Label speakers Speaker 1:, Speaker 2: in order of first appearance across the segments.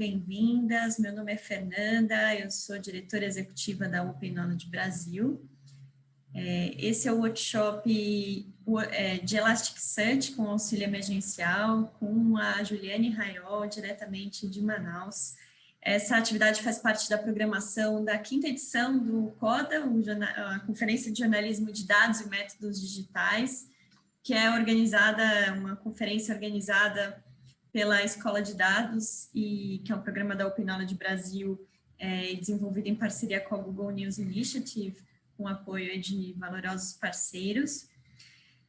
Speaker 1: bem-vindas. Meu nome é Fernanda, eu sou diretora executiva da Open Knowledge Brasil. É, esse é o workshop é, de Elasticsearch com auxílio emergencial, com a Juliane Raiol, diretamente de Manaus. Essa atividade faz parte da programação da quinta edição do CODA, a Conferência de Jornalismo de Dados e Métodos Digitais, que é organizada, uma conferência organizada pela Escola de Dados, e que é um programa da Open Knowledge Brasil, é, desenvolvido em parceria com a Google News Initiative, com apoio de valorosos parceiros.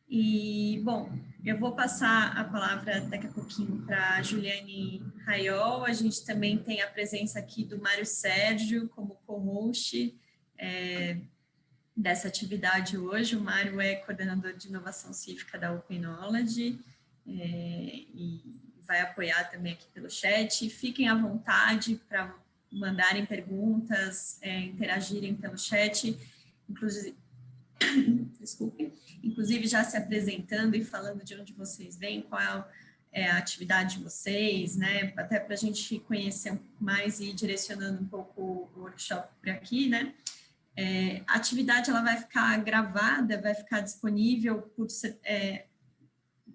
Speaker 1: E, bom, eu vou passar a palavra daqui a pouquinho para Juliane Raiol. A gente também tem a presença aqui do Mário Sérgio como co-host é, dessa atividade hoje. O Mário é coordenador de inovação cívica da Open Knowledge é, e vai apoiar também aqui pelo chat. Fiquem à vontade para mandarem perguntas, é, interagirem pelo chat, inclusive, desculpe, inclusive já se apresentando e falando de onde vocês vêm, qual é a atividade de vocês, né, até para a gente conhecer mais e ir direcionando um pouco o workshop por aqui, né. É, a atividade ela vai ficar gravada, vai ficar disponível por, é,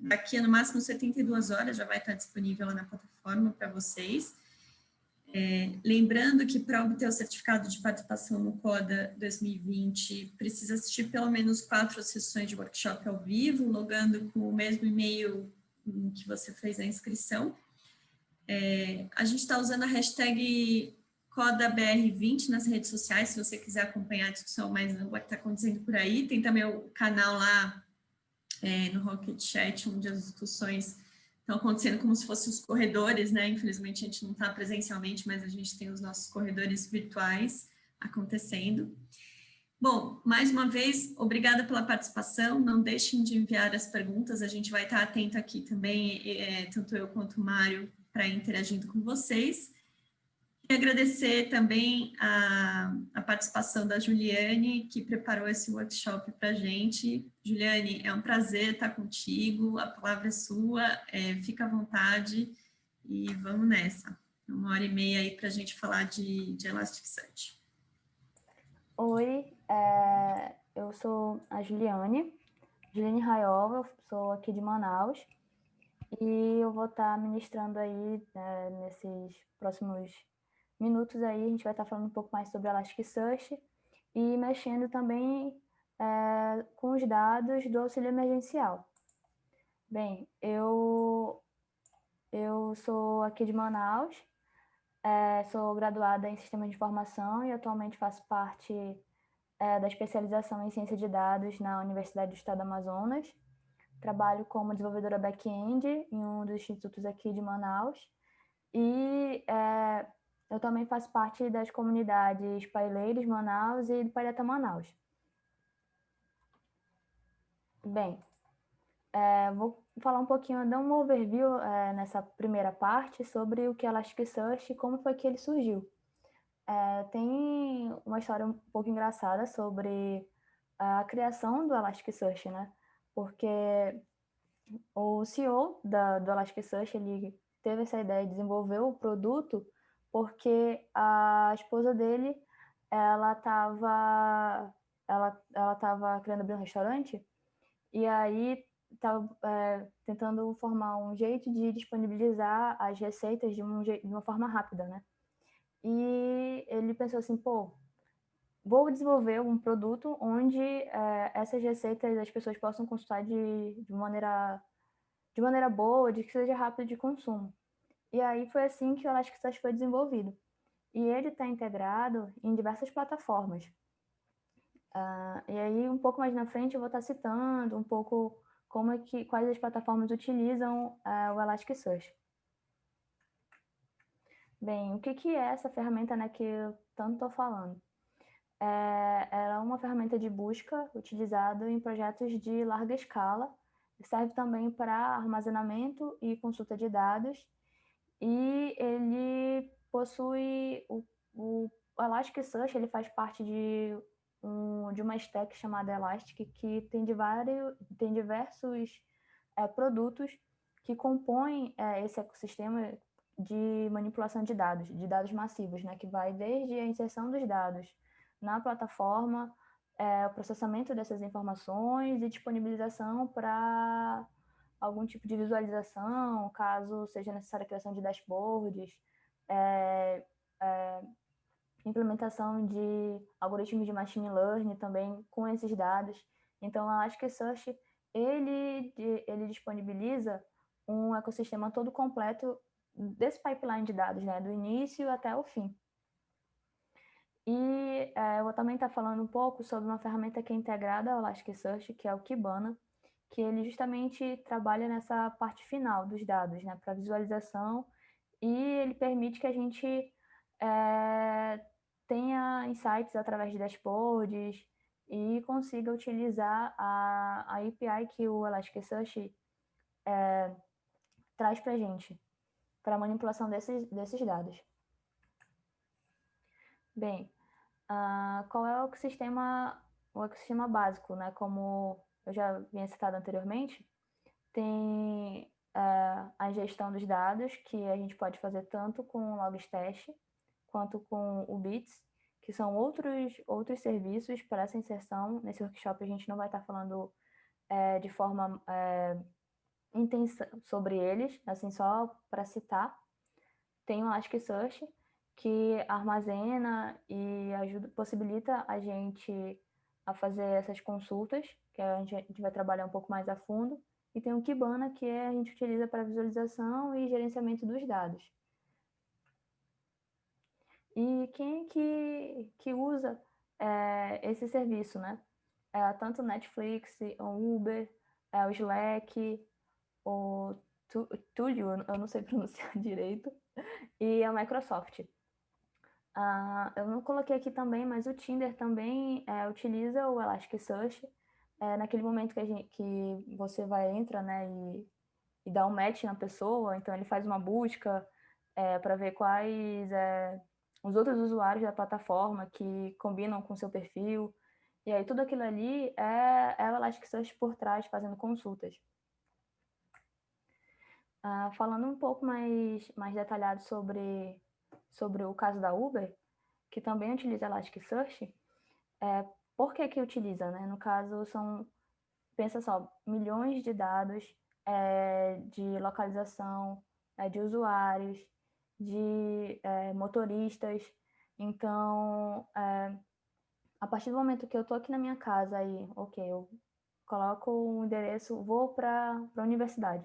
Speaker 1: daqui a no máximo 72 horas, já vai estar disponível lá na plataforma para vocês. É, lembrando que para obter o certificado de participação no CODA 2020, precisa assistir pelo menos quatro sessões de workshop ao vivo, logando com o mesmo e-mail que você fez a inscrição. É, a gente está usando a hashtag CODABR20 nas redes sociais, se você quiser acompanhar a discussão mais o que está acontecendo por aí. Tem também o canal lá é, no Rocket Chat, onde as discussões estão acontecendo como se fossem os corredores, né? Infelizmente a gente não está presencialmente, mas a gente tem os nossos corredores virtuais acontecendo. Bom, mais uma vez, obrigada pela participação, não deixem de enviar as perguntas, a gente vai estar atento aqui também, é, tanto eu quanto o Mário, para interagindo com vocês. E agradecer também a, a, participação da Juliane, que preparou esse workshop para a gente. Juliane, é um prazer estar contigo, a palavra é sua, é, fica à vontade e vamos nessa. Uma hora e meia aí para a gente falar de, de Elasticsearch.
Speaker 2: Oi, é, eu sou a Juliane, Juliane Raiola, sou aqui de Manaus, e eu vou estar ministrando aí né, nesses próximos minutos aí a gente vai estar falando um pouco mais sobre Elasticsearch e mexendo também é, com os dados do auxílio emergencial. Bem, eu, eu sou aqui de Manaus, é, sou graduada em Sistema de Informação e atualmente faço parte é, da especialização em Ciência de Dados na Universidade do Estado do Amazonas. Trabalho como desenvolvedora back-end em um dos institutos aqui de Manaus e é, eu também faço parte das comunidades Paileiros Manaus e do Palheta Manaus. Bem, é, vou falar um pouquinho, dar um overview é, nessa primeira parte sobre o que é Elasticsearch e como foi que ele surgiu. É, tem uma história um pouco engraçada sobre a criação do Elasticsearch, né? Porque o CEO da, do Elasticsearch, ele teve essa ideia de desenvolver o produto porque a esposa dele, ela estava ela, ela tava querendo abrir um restaurante e aí estava é, tentando formar um jeito de disponibilizar as receitas de, um, de uma forma rápida, né? E ele pensou assim, pô, vou desenvolver um produto onde é, essas receitas as pessoas possam consultar de, de, maneira, de maneira boa, de que seja rápido de consumo. E aí foi assim que o Elasticsearch foi desenvolvido. E ele está integrado em diversas plataformas. Uh, e aí, um pouco mais na frente, eu vou estar tá citando um pouco como é que, quais as plataformas utilizam uh, o Elasticsearch. Bem, o que, que é essa ferramenta né, que eu tanto estou falando? É, ela é uma ferramenta de busca utilizada em projetos de larga escala, serve também para armazenamento e consulta de dados, e ele possui o, o Elasticsearch, ele faz parte de, um, de uma stack chamada Elastic, que tem, de vários, tem diversos é, produtos que compõem é, esse ecossistema de manipulação de dados, de dados massivos, né, que vai desde a inserção dos dados na plataforma, é, o processamento dessas informações e disponibilização para algum tipo de visualização, caso seja necessária a criação de dashboards, é, é, implementação de algoritmos de machine learning também com esses dados. Então, eu acho que o Search, ele, ele disponibiliza um ecossistema todo completo desse pipeline de dados, né, do início até o fim. E é, eu vou também estar falando um pouco sobre uma ferramenta que é integrada ao Elasticsearch, que é o Kibana, que ele justamente trabalha nessa parte final dos dados, né, para visualização, e ele permite que a gente é, tenha insights através de dashboards e consiga utilizar a, a API que o Elasticsearch é, traz para a gente, para manipulação desses, desses dados. Bem, uh, qual é o ecossistema, o ecossistema básico, né? Como eu já vinha citado anteriormente, tem uh, a ingestão dos dados, que a gente pode fazer tanto com o Logstash, quanto com o Bits, que são outros, outros serviços para essa inserção. Nesse workshop a gente não vai estar falando é, de forma é, intensa sobre eles, assim, só para citar. Tem o Elasticsearch, que armazena e ajuda, possibilita a gente a fazer essas consultas, que a gente, vai trabalhar um pouco mais a fundo. E tem o Kibana, que é, a gente utiliza para visualização e gerenciamento dos dados. E quem que, que usa é, esse serviço, né? É, tanto Netflix, o Uber, é, o Slack, o Tulio, eu não sei pronunciar direito, e a Microsoft. Uh, eu não coloquei aqui também, mas o Tinder também é, utiliza o Elasticsearch. É, naquele momento que, gente, que você vai, entra, né, e, e dá um match na pessoa, então ele faz uma busca é, para ver quais é, os outros usuários da plataforma que combinam com seu perfil. E aí tudo aquilo ali é, é o Elasticsearch por trás, fazendo consultas. Uh, falando um pouco mais, mais detalhado sobre, sobre o caso da Uber, que também utiliza Elasticsearch, é, por que que utiliza? Né? No caso, são, pensa só, milhões de dados é, de localização, é, de usuários, de é, motoristas. Então, é, a partir do momento que eu estou aqui na minha casa aí, ok, eu coloco o um endereço, vou para a universidade.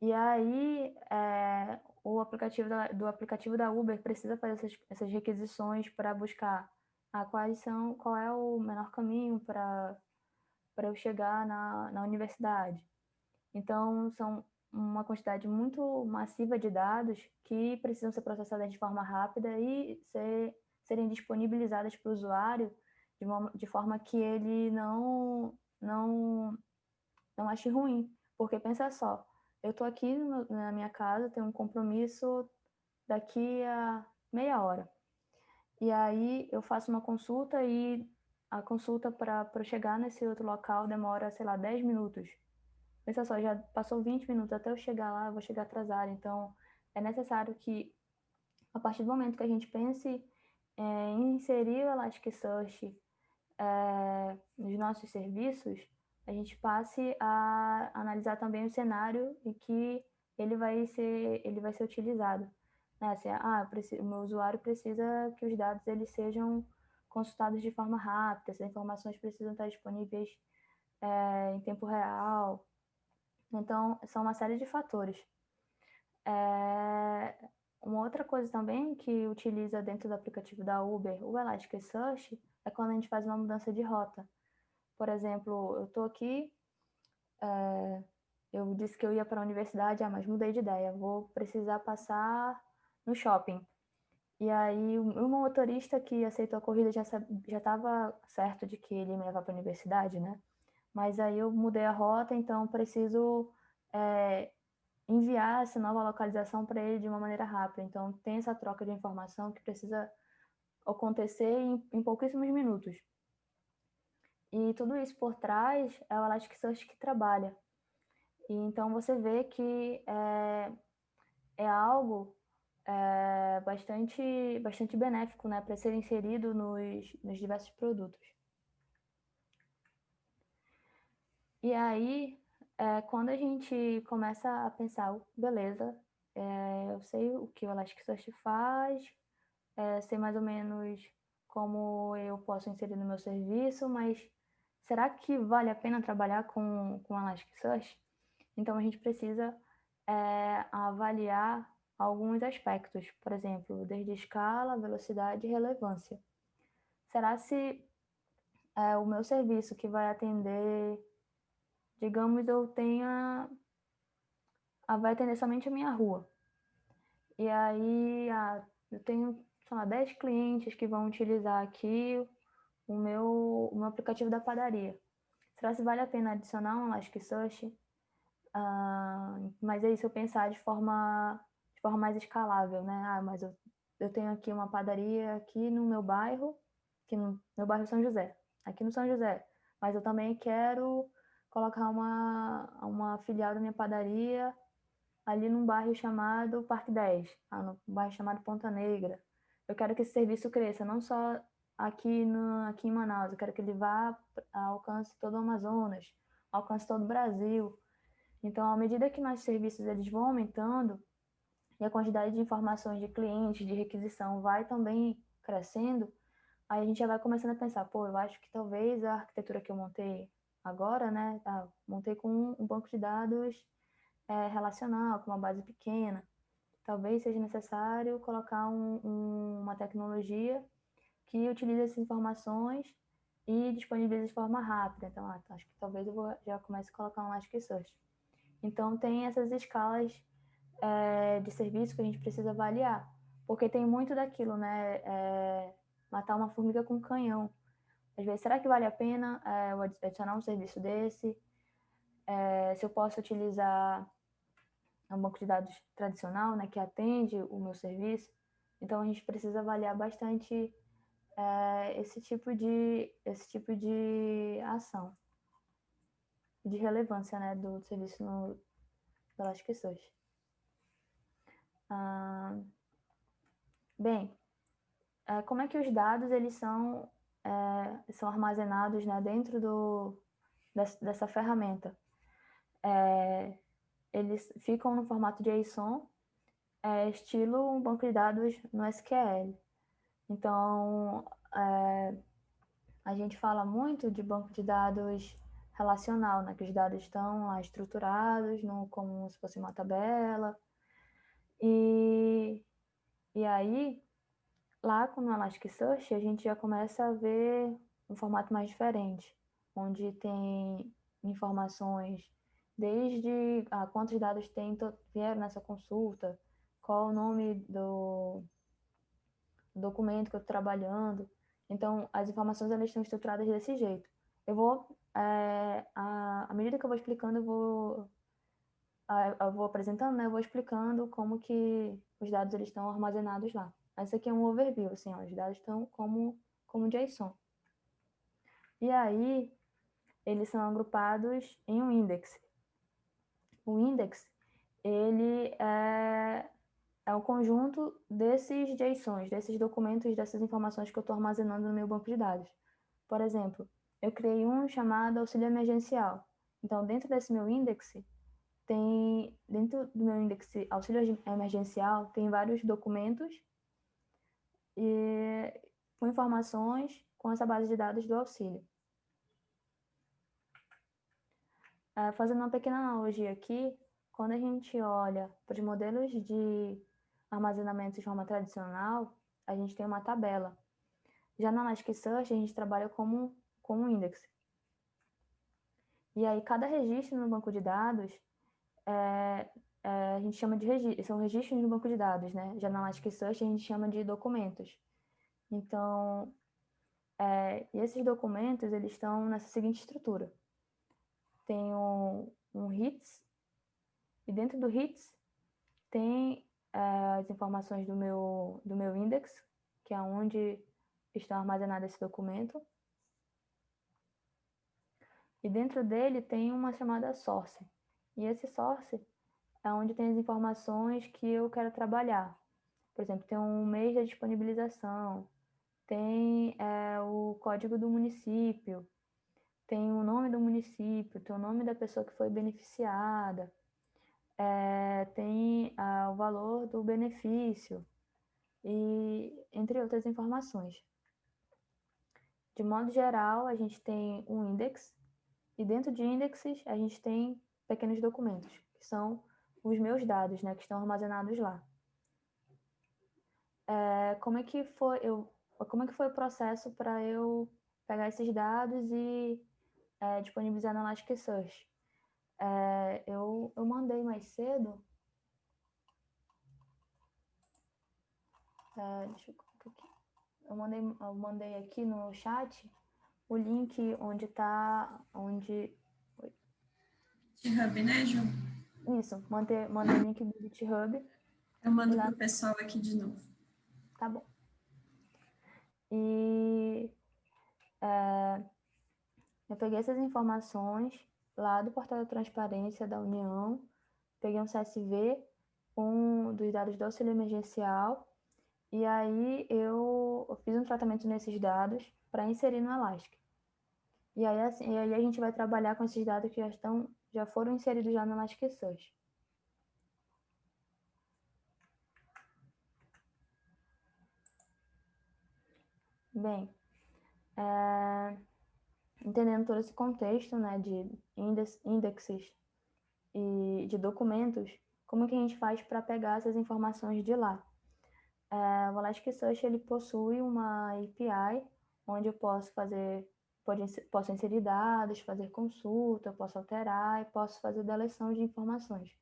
Speaker 2: E aí, é, o aplicativo da, do aplicativo da Uber precisa fazer essas, essas requisições para buscar a quais são, qual é o menor caminho para eu chegar na, na universidade. Então, são uma quantidade muito massiva de dados que precisam ser processadas de forma rápida e ser, serem disponibilizadas para o usuário de, uma, de forma que ele não, não, não ache ruim. Porque pensa só, eu estou aqui no, na minha casa, tenho um compromisso daqui a meia hora. E aí eu faço uma consulta e a consulta para chegar nesse outro local demora, sei lá, 10 minutos. Pensa só, já passou 20 minutos até eu chegar lá, eu vou chegar atrasado. Então, é necessário que, a partir do momento que a gente pense é, em inserir o Elasticsearch é, nos nossos serviços, a gente passe a analisar também o cenário em que ele vai ser, ele vai ser utilizado. Né? Assim, ah, preciso, o meu usuário precisa que os dados eles sejam consultados de forma rápida, essas informações precisam estar disponíveis é, em tempo real. Então, são uma série de fatores. É, uma outra coisa também que utiliza dentro do aplicativo da Uber o Elasticsearch é quando a gente faz uma mudança de rota. Por exemplo, eu estou aqui, é, eu disse que eu ia para a universidade, ah, mas mudei de ideia, vou precisar passar no shopping. E aí, o motorista que aceitou a corrida já já estava certo de que ele ia me levar para a universidade, né? Mas aí eu mudei a rota, então preciso é, enviar essa nova localização para ele de uma maneira rápida. Então, tem essa troca de informação que precisa acontecer em, em pouquíssimos minutos. E tudo isso por trás é o Elasticsearch que trabalha. E então você vê que é, é algo é, bastante, bastante benéfico né, para ser inserido nos, nos diversos produtos. E aí, é, quando a gente começa a pensar, beleza, é, eu sei o que o Elasticsearch faz, é, sei mais ou menos como eu posso inserir no meu serviço, mas será que vale a pena trabalhar com, com Elasticsearch? Então, a gente precisa é, avaliar alguns aspectos, por exemplo, desde escala, velocidade e relevância. Será se é, o meu serviço que vai atender, digamos, eu tenha, vai atender somente a minha rua. E aí, ah, eu tenho, sei lá, 10 clientes que vão utilizar aqui o meu, o meu aplicativo da padaria. Será se vale a pena adicionar um Elasticsearch? Ah, mas aí, se eu pensar de forma de forma mais escalável, né? Ah, mas eu, eu tenho aqui uma padaria aqui no meu bairro, que no meu bairro São José, aqui no São José, mas eu também quero colocar uma, uma filial da minha padaria ali num bairro chamado Parque 10, ah, no bairro chamado Ponta Negra. Eu quero que esse serviço cresça, não só aqui, no, aqui em Manaus, eu quero que ele vá, alcance todo o Amazonas, alcance todo o Brasil. Então, à medida que nossos serviços eles vão aumentando, e a quantidade de informações de clientes, de requisição vai também crescendo, aí a gente já vai começando a pensar, pô, eu acho que talvez a arquitetura que eu montei agora, né, tá, montei com um banco de dados é, relacional, com uma base pequena, talvez seja necessário colocar um, um, uma tecnologia que utilize essas informações e disponibilize de forma rápida. Então, ah, acho que talvez eu vou, já comece a colocar um Elasticsearch. Então, tem essas escalas é, de serviço que a gente precisa avaliar, porque tem muito daquilo, né? É, matar uma formiga com um canhão. Às vezes, será que vale a pena é, eu adicionar um serviço desse? É, se eu posso utilizar um banco de dados tradicional, né, que atende o meu serviço? Então, a gente precisa avaliar bastante é, esse tipo de esse tipo de ação de relevância, né, do serviço no, do Elasticsearch. Ah, bem, é, como é que os dados eles são, é, são armazenados né, dentro do, dessa, dessa ferramenta? É, eles ficam no formato JSON, é, estilo um banco de dados no SQL. Então, é, a gente fala muito de banco de dados relacional, né, que os dados estão lá estruturados no, como se fosse uma tabela, e, e aí, lá com o Elasticsearch, a gente já começa a ver um formato mais diferente, onde tem informações desde ah, quantos dados tem, vieram nessa consulta, qual o nome do documento que eu estou trabalhando. Então, as informações elas estão estruturadas desse jeito. Eu vou, é, à, à medida que eu vou explicando, eu vou eu vou apresentando, né, eu vou explicando como que os dados eles estão armazenados lá. Esse aqui é um overview, assim, ó, os dados estão como, como JSON. E aí, eles são agrupados em um index. O index, ele é, é o conjunto desses JSONs, desses documentos, dessas informações que eu estou armazenando no meu banco de dados. Por exemplo, eu criei um chamado auxílio emergencial. Então, dentro desse meu index, tem, dentro do meu índice auxílio emergencial, tem vários documentos e, com informações com essa base de dados do auxílio. É, fazendo uma pequena analogia aqui, quando a gente olha para os modelos de armazenamento de forma tradicional, a gente tem uma tabela. Já na Elasticsearch, a gente trabalha como, como um index. E aí, cada registro no banco de dados é, é, a gente chama de registro, são registros no banco de dados, né? Já na Elasticsearch a gente chama de documentos. Então, é, esses documentos, eles estão nessa seguinte estrutura. Tem um, um hits, e dentro do hits tem as informações do meu, do meu index, que é onde está armazenado esse documento. E dentro dele tem uma chamada source, e esse source, é onde tem as informações que eu quero trabalhar. Por exemplo, tem um mês de disponibilização, tem é, o código do município, tem o nome do município, tem o nome da pessoa que foi beneficiada, é, tem ah, o valor do benefício, e entre outras informações. De modo geral, a gente tem um index, e dentro de índices a gente tem pequenos documentos, que são os meus dados, né, que estão armazenados lá. É, como é que foi eu, como é que foi o processo para eu pegar esses dados e é, disponibilizar no Elasticsearch? É, eu, eu mandei mais cedo. É, deixa eu aqui. Eu mandei, eu mandei aqui no chat o link onde está, onde...
Speaker 1: GitHub, né, Ju?
Speaker 2: Isso, mandei, mandei o link do GitHub.
Speaker 1: Eu mando para o pessoal aqui de novo.
Speaker 2: Tá bom. E é, eu peguei essas informações lá do portal da transparência da União, peguei um CSV, um dos dados do auxílio emergencial, e aí eu fiz um tratamento nesses dados para inserir no Elastic. E aí, assim, e aí a gente vai trabalhar com esses dados que já estão, já foram inseridos já no Elasticsearch. Bem, é, entendendo todo esse contexto né, de índices e de documentos, como que a gente faz para pegar essas informações de lá? É, o Elasticsearch ele possui uma API onde eu posso fazer, pode, posso inserir dados, fazer consulta, posso alterar e posso fazer deleção de informações.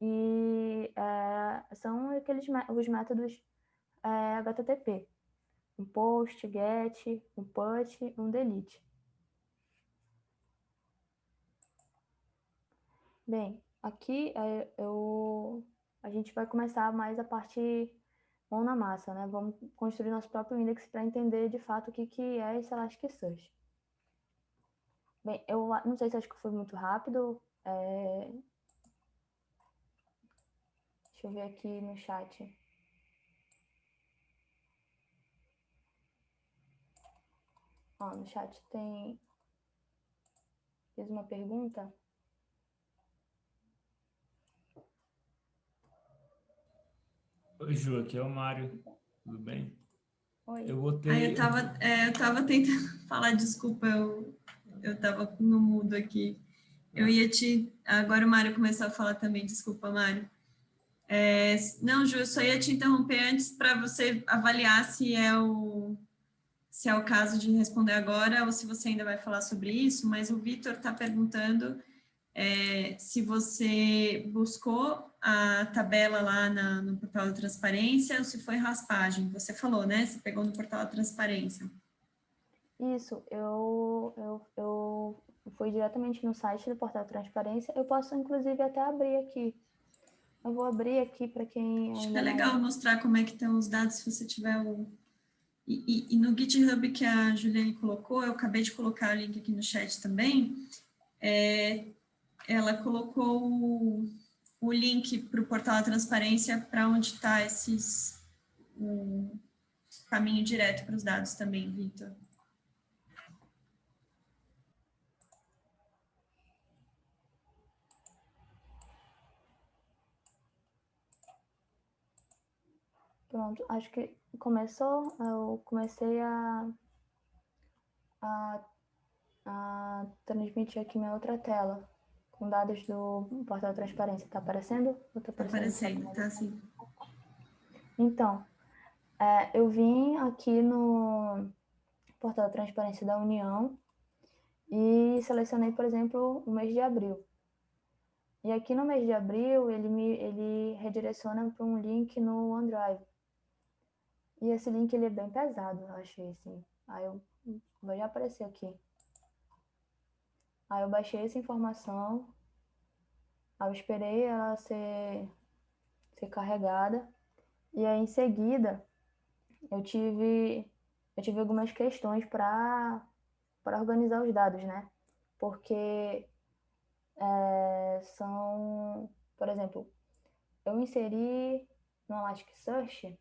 Speaker 2: E é, são aqueles os métodos é, HTTP, um post, get, um put, um delete. Bem, aqui é, eu, a gente vai começar mais a parte mão na massa, né? Vamos construir nosso próprio index para entender de fato o que, que é esse Elasticsearch. Bem, eu não sei se acho que foi muito rápido. É... Deixa eu ver aqui no chat. Ó, no chat tem... Fiz uma pergunta.
Speaker 3: Oi, Ju, aqui é o Mário. Tudo bem?
Speaker 2: Oi.
Speaker 1: Eu botei... Ah, eu estava é, eu tava tentando falar, desculpa, eu, eu estava no mudo aqui. Eu ia te... Agora o Mário começou a falar também, desculpa, Mário. É, não, Ju, eu só ia te interromper antes para você avaliar se é o se é o caso de responder agora ou se você ainda vai falar sobre isso, mas o Vitor está perguntando é, se você buscou a tabela lá na, no portal da transparência ou se foi raspagem. Você falou, né? Você pegou no portal da transparência.
Speaker 2: Isso, eu, eu, eu fui diretamente no site do portal da transparência. Eu posso, inclusive, até abrir aqui. Eu vou abrir aqui para quem...
Speaker 1: Acho que é legal não... mostrar como é que estão os dados, se você tiver o... E, e, e, no GitHub que a Juliane colocou, eu acabei de colocar o link aqui no chat também, é, ela colocou o, link para o portal da transparência para onde está esses um, caminho direto para os dados também, Vitor.
Speaker 2: Pronto, acho que começou, eu comecei a, a, a transmitir aqui minha outra tela com dados do portal transparência. Está aparecendo?
Speaker 1: Está aparecendo, está sim.
Speaker 2: Então, é, eu vim aqui no portal da transparência da União e selecionei, por exemplo, o mês de abril. E aqui no mês de abril, ele me ele redireciona para um link no OneDrive. E esse link ele é bem pesado, eu achei assim. Aí eu vai aparecer aqui. Aí eu baixei essa informação, aí eu esperei ela ser, ser carregada, e aí em seguida eu tive, eu tive algumas questões para organizar os dados, né? Porque é, são, Por exemplo, eu inseri no Elasticsearch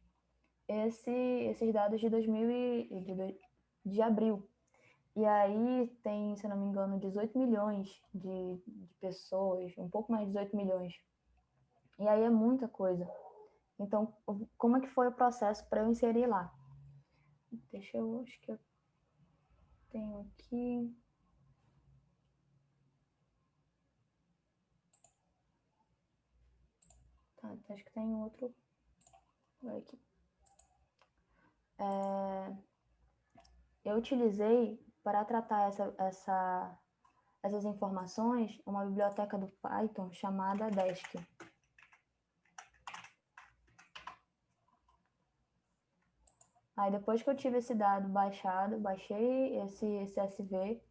Speaker 2: esse, esses dados de 2000 e, de, de abril. E aí tem, se não me engano, 18 milhões de, de pessoas, um pouco mais de 18 milhões. E aí é muita coisa. Então, como é que foi o processo para eu inserir lá? Deixa eu, acho que eu tenho aqui. Tá, acho que tem outro. Aqui. É, eu utilizei para tratar essa, essa, essas informações uma biblioteca do Python chamada Desk. Aí depois que eu tive esse dado baixado, baixei esse, esse SV,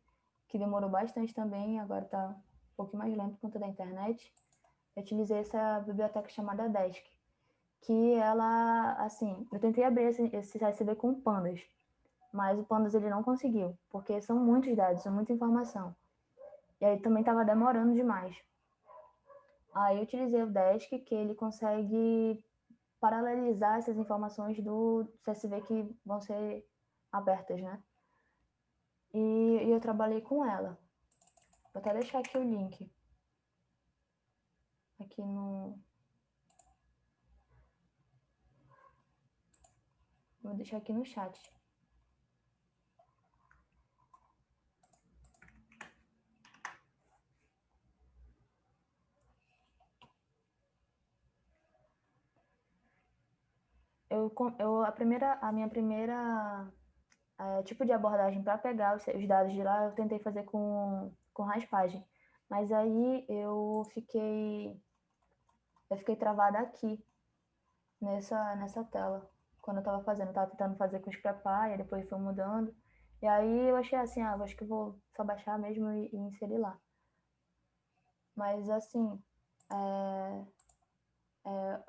Speaker 2: que demorou bastante também, agora está um pouquinho mais lento por conta da internet. Eu utilizei essa biblioteca chamada Desk, que ela, assim, eu tentei abrir esse, esse CSV com pandas, mas o pandas ele não conseguiu, porque são muitos dados, são muita informação. E aí também estava demorando demais. Aí eu utilizei o Desk, que ele consegue paralelizar essas informações do CSV que vão ser abertas, né? E, e eu trabalhei com ela. Vou até deixar aqui o link. Aqui no, Vou deixar aqui no chat. Eu, eu, a, primeira, a minha primeira é, tipo de abordagem para pegar os, os, dados de lá, eu tentei fazer com, com raspagem. Mas aí eu fiquei, eu fiquei travada aqui, nessa, nessa tela quando eu tava fazendo, eu tava tentando fazer com o Scrapy, depois foi mudando. E aí eu achei assim, ah, acho que vou só baixar mesmo e, e inserir lá. Mas assim, é, é,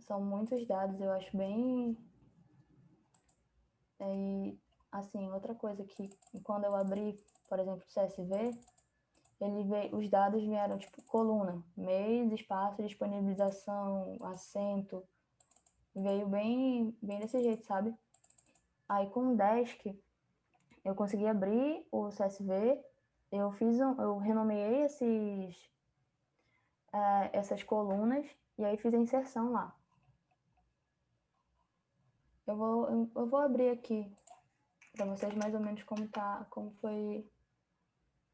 Speaker 2: são muitos dados, eu acho bem... É, e assim, outra coisa que quando eu abri, por exemplo, o CSV, ele veio, os dados vieram tipo coluna, mês, espaço, disponibilização, acento, veio bem, bem desse jeito, sabe? Aí com o Desk, eu consegui abrir o CSV, eu fiz um, eu renomeei esses, é, essas colunas e aí fiz a inserção lá. Eu vou, eu, vou abrir aqui para vocês mais ou menos como tá, como foi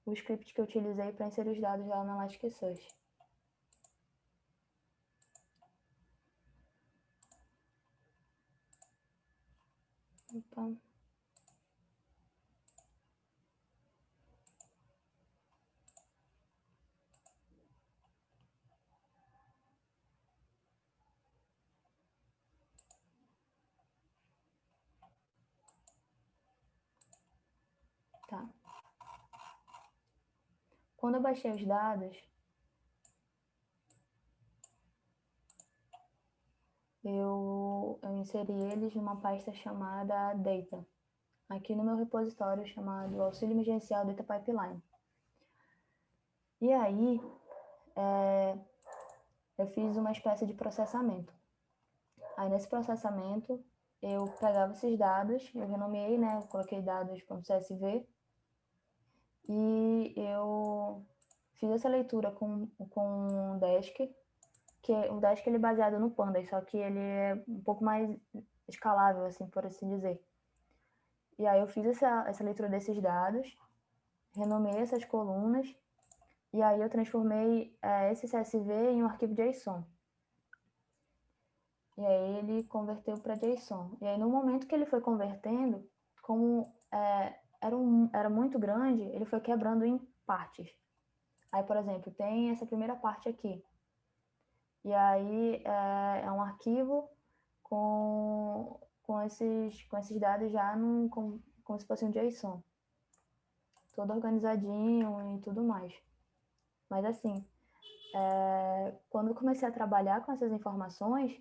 Speaker 2: o script que eu utilizei para inserir os dados lá na Elasticsearch. Opa. Tá. Quando eu baixei os dados, eu, eu inseri eles numa pasta chamada Data, aqui no meu repositório chamado Auxílio Emergencial Data Pipeline. E aí, é, eu fiz uma espécie de processamento. Aí, nesse processamento, eu pegava esses dados, eu renomeei, né, eu coloquei dados.csv, e eu fiz essa leitura com, com o Desk, que o Dask ele é baseado no Pandas, só que ele é um pouco mais escalável, assim, por assim dizer. E aí eu fiz essa, essa leitura desses dados, renomei essas colunas, e aí eu transformei é, esse CSV em um arquivo JSON. E aí ele converteu para JSON. E aí no momento que ele foi convertendo, como é, era, um, era muito grande, ele foi quebrando em partes. Aí, por exemplo, tem essa primeira parte aqui. E aí é, é um arquivo com, com, esses, com esses dados já num, com, como se fosse um JSON. Todo organizadinho e tudo mais. Mas assim, é, quando eu comecei a trabalhar com essas informações,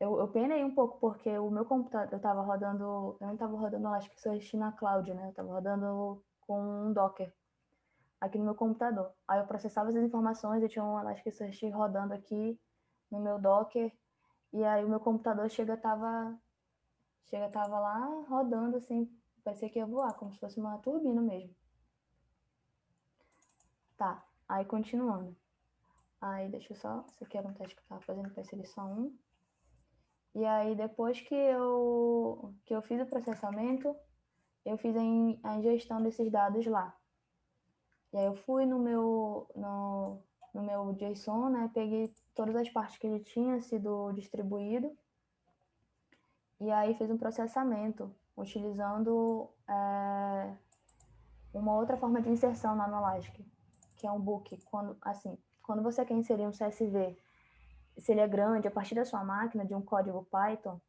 Speaker 2: eu, eu penei um pouco, porque o meu computador, eu estava rodando, eu não estava rodando Elasticsearch na cloud, né? Eu estava rodando com um Docker. aqui no meu computador. Aí eu processava essas informações, eu tinha um Elasticsearch rodando aqui no meu Docker, e aí o meu computador chega tava chega tava lá rodando assim, parecia que ia voar, como se fosse uma turbina mesmo. Tá, aí continuando. Aí deixa eu só, esse aqui era um teste que eu estava fazendo para ser só um. E aí depois que eu que eu fiz o processamento, eu fiz a, ingestão desses dados lá. E aí eu fui no meu, no, no meu JSON, né? Peguei todas as partes que ele tinha sido distribuído. E aí fiz um processamento, utilizando é, uma outra forma de inserção no Anolastic, que é um book. Quando, assim, quando você quer inserir um CSV, se ele é grande, a partir da sua máquina, de um código Python,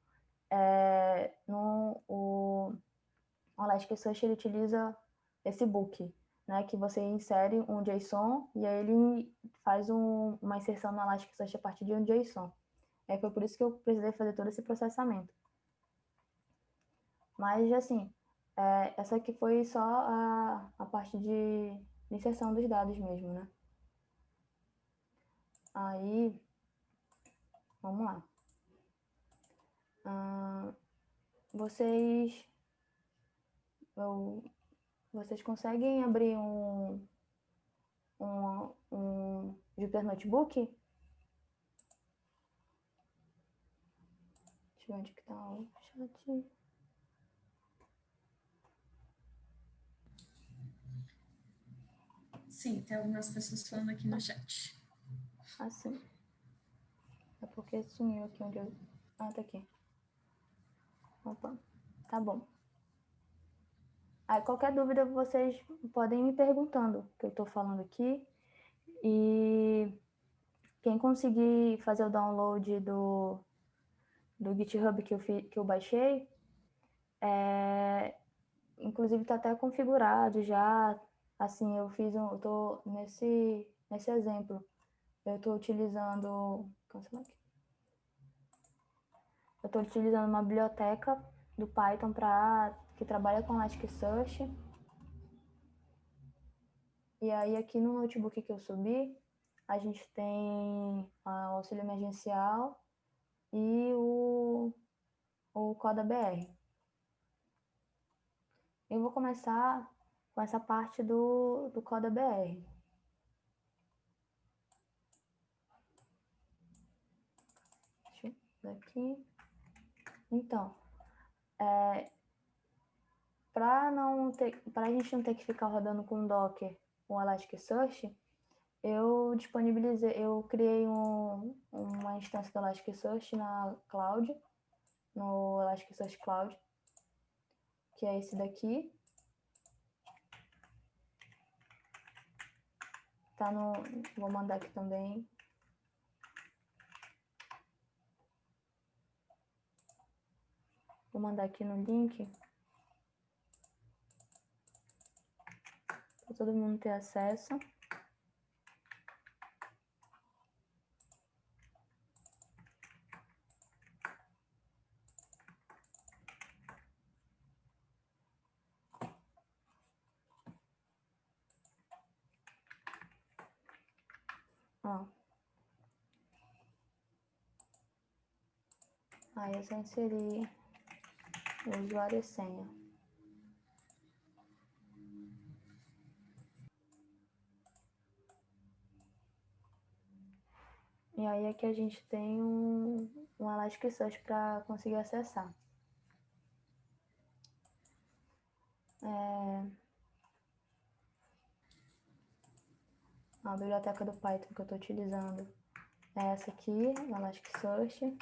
Speaker 2: é, no, o, o Elasticsearch ele utiliza esse book, né, que você insere um JSON e aí ele faz um, uma inserção no Elasticsearch a partir de um JSON. É, foi por isso que eu precisei fazer todo esse processamento. Mas, assim, é, essa aqui foi só a, a parte de inserção dos dados mesmo, né? Aí, vamos lá. Ah, vocês, eu vocês conseguem abrir um, um, um Jupyter Notebook? Deixa eu ver onde que tá o chat.
Speaker 1: Sim, tem algumas pessoas falando aqui no chat.
Speaker 2: Ah, sim. É porque sumiu aqui onde eu... Ah, tá aqui. Opa, tá bom. Aí, qualquer dúvida, vocês podem me perguntando, que eu estou falando aqui. E quem conseguir fazer o download do, do GitHub que eu, fi, que eu baixei, é, inclusive está até configurado já. Assim, eu fiz um, eu tô nesse, nesse exemplo, eu estou utilizando, aqui. Eu estou utilizando uma biblioteca do Python para que trabalha com Elasticsearch. E aí aqui no notebook que eu subi, a gente tem o auxílio emergencial e o, o Coda BR. Eu vou começar com essa parte do, do Coda BR. Deixa eu ver aqui. Então, é, para não ter, para a gente não ter que ficar rodando com Docker o Elasticsearch, eu disponibilizei, eu criei um, uma instância do Elasticsearch na cloud, no Elasticsearch Cloud, que é esse daqui. Tá no, vou mandar aqui também. Vou mandar aqui no link. para todo mundo ter acesso. Ó. Aí é só inserir o usuário e senha. E aí aqui a gente tem um, um Elasticsearch para conseguir acessar. É... A biblioteca do Python que eu estou utilizando é essa aqui, Elasticsearch.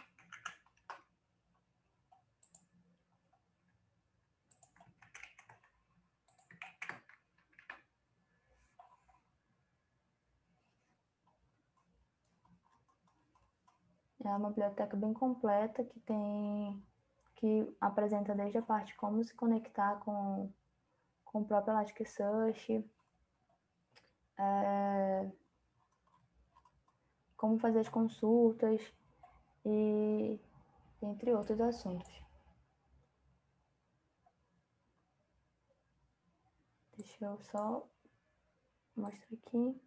Speaker 2: Uma biblioteca bem completa que tem que apresenta desde a parte como se conectar com, com o próprio Elasticsearch, é, como fazer as consultas e entre outros assuntos. Deixa eu só Mostra aqui.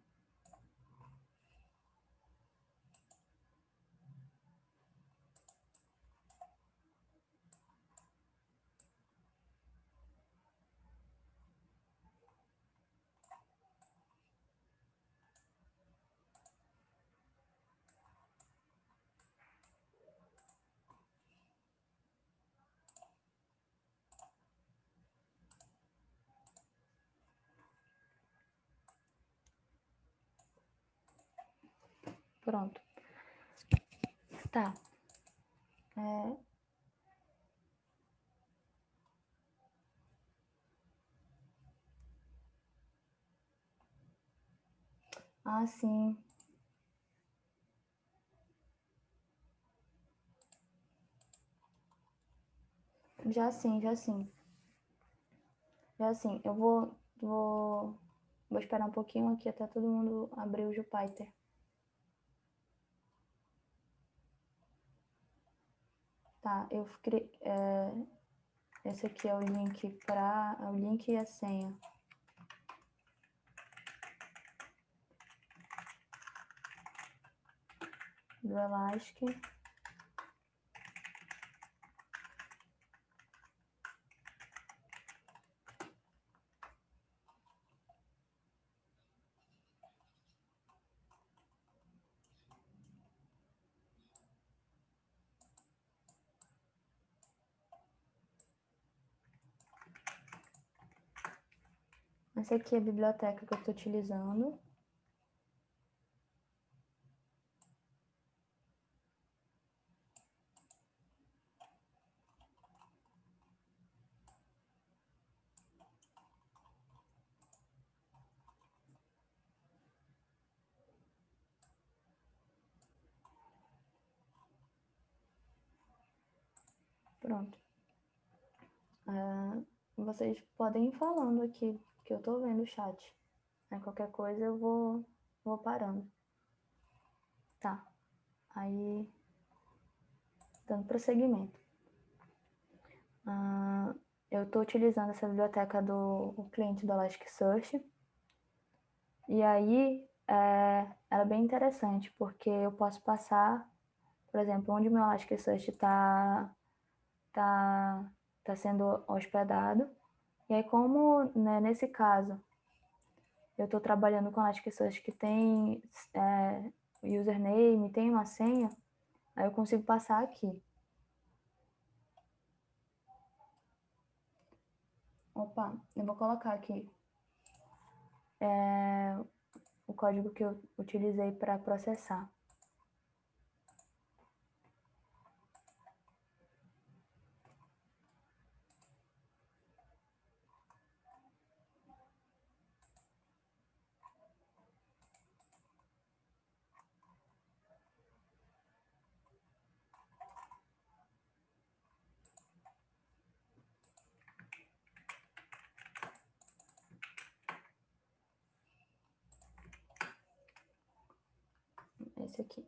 Speaker 2: Pronto. Tá. É... Ah, sim. Já sim, já sim. Já sim. Eu vou, vou, vou esperar um pouquinho aqui até todo mundo abrir o Jupyter. Tá, eu criei, é, esse aqui é o link para é o link e a senha. Do Elastic. Essa aqui é a biblioteca que eu estou utilizando. Pronto. Uh, vocês podem ir falando aqui que eu tô vendo o chat. Aí qualquer coisa eu vou, vou parando. Tá. Aí, dando prosseguimento. Ah, eu estou utilizando essa biblioteca do cliente do Elasticsearch. E aí, é, ela é bem interessante, porque eu posso passar, por exemplo, onde o meu Elasticsearch está tá, tá sendo hospedado, e aí, como né, nesse caso eu estou trabalhando com as pessoas que têm é, username, tem uma senha, aí eu consigo passar aqui. Opa, eu vou colocar aqui é, o código que eu utilizei para processar. esse aqui.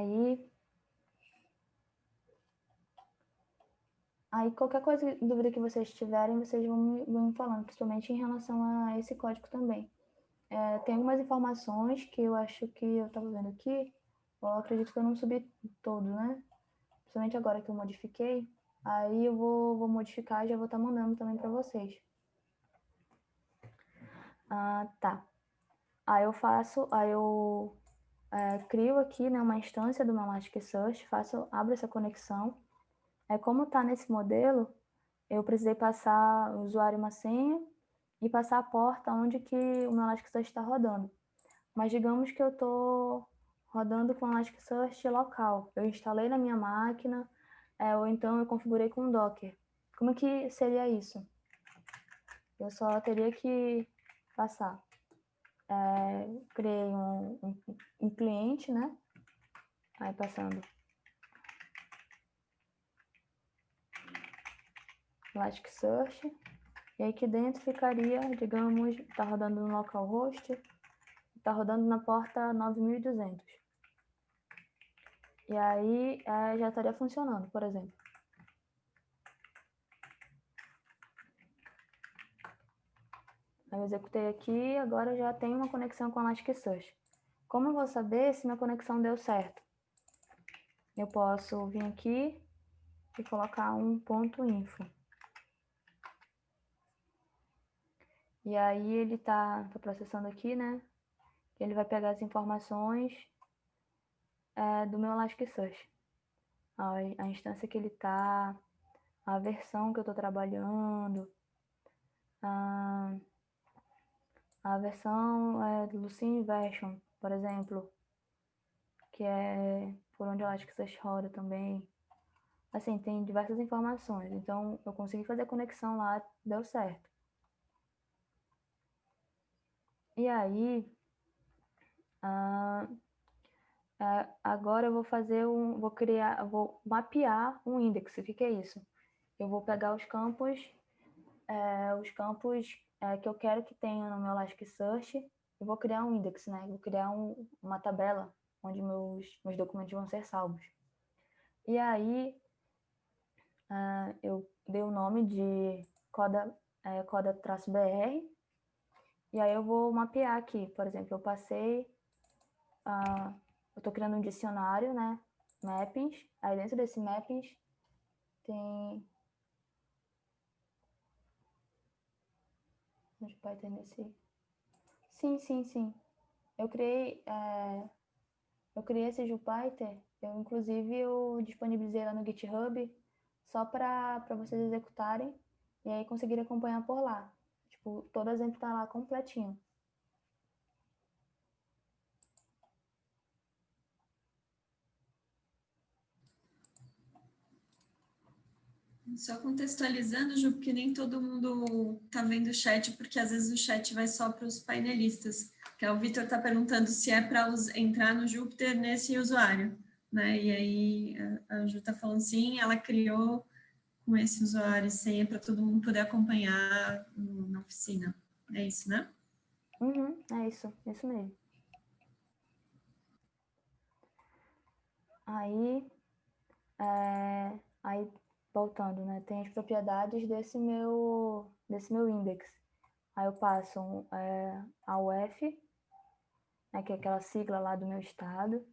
Speaker 2: Aí, aí qualquer coisa, dúvida que vocês tiverem, vocês vão me, vão me falando, principalmente em relação a esse código também. É, tem algumas informações que eu acho que eu estava vendo aqui, eu acredito que eu não subi todo, né? principalmente agora que eu modifiquei, aí eu vou, vou modificar e já vou estar tá mandando também para vocês. Ah, tá. Aí eu faço, aí eu é, crio aqui né, uma instância do meu Elasticsearch, faço, abro essa conexão. É como está nesse modelo, eu precisei passar o usuário e uma senha e passar a porta onde que o meu Elasticsearch está rodando. Mas digamos que eu estou rodando com Elasticsearch local. Eu instalei na minha máquina, é, ou então eu configurei com Docker. Como que seria isso? Eu só teria que passar. É, criei um, um, um cliente, né? Aí passando Elasticsearch. E aqui dentro ficaria, digamos, está rodando no localhost, está rodando na porta 9200. E aí é, já estaria funcionando, por exemplo. Eu executei aqui, agora já tenho uma conexão com Elasticsearch. Como eu vou saber se minha conexão deu certo? Eu posso vir aqui e colocar um ponto info. E aí ele está tá processando aqui, né? Ele vai pegar as informações é, do meu Elasticsearch. A, a instância que ele está, a versão que eu estou trabalhando, a, a versão é, Lucene Version, por exemplo, que é por onde o Elasticsearch roda também. Assim, tem diversas informações. Então, eu consegui fazer conexão lá, deu certo. E aí, ah, ah, agora eu vou fazer um, vou criar, vou mapear um index. O que, que é isso? Eu vou pegar os campos, é, os campos é, que eu quero que tenha no meu Elasticsearch e vou criar um index, né? Vou criar um, uma tabela onde meus, meus documentos vão ser salvos. E aí, uh, eu dei o nome de coda, é, coda-br, e aí eu vou mapear aqui, por exemplo, eu passei, uh, eu estou criando um dicionário, né, mappings, aí dentro desse mappings tem... Vai ter nesse... Sim, sim, sim. Eu criei, é, eu criei esse Jupyter, eu inclusive eu disponibilizei lá no GitHub só para vocês executarem e aí conseguirem acompanhar por lá. Tipo, todo exemplo está lá completinho.
Speaker 1: Só contextualizando, Ju, porque nem todo mundo está vendo o chat, porque às vezes o chat vai só para os painelistas. Que é o Vitor está perguntando se é para entrar no Júpiter nesse usuário. Né? E aí a Ju está falando sim, ela criou com esse usuário e senha para todo mundo poder acompanhar na oficina. É isso, né?
Speaker 2: Uhum, é isso, é isso mesmo. Aí, é, aí voltando, né? Tem as propriedades desse meu, desse meu index. Aí eu passo é, a UF, né, que é aquela sigla lá do meu estado,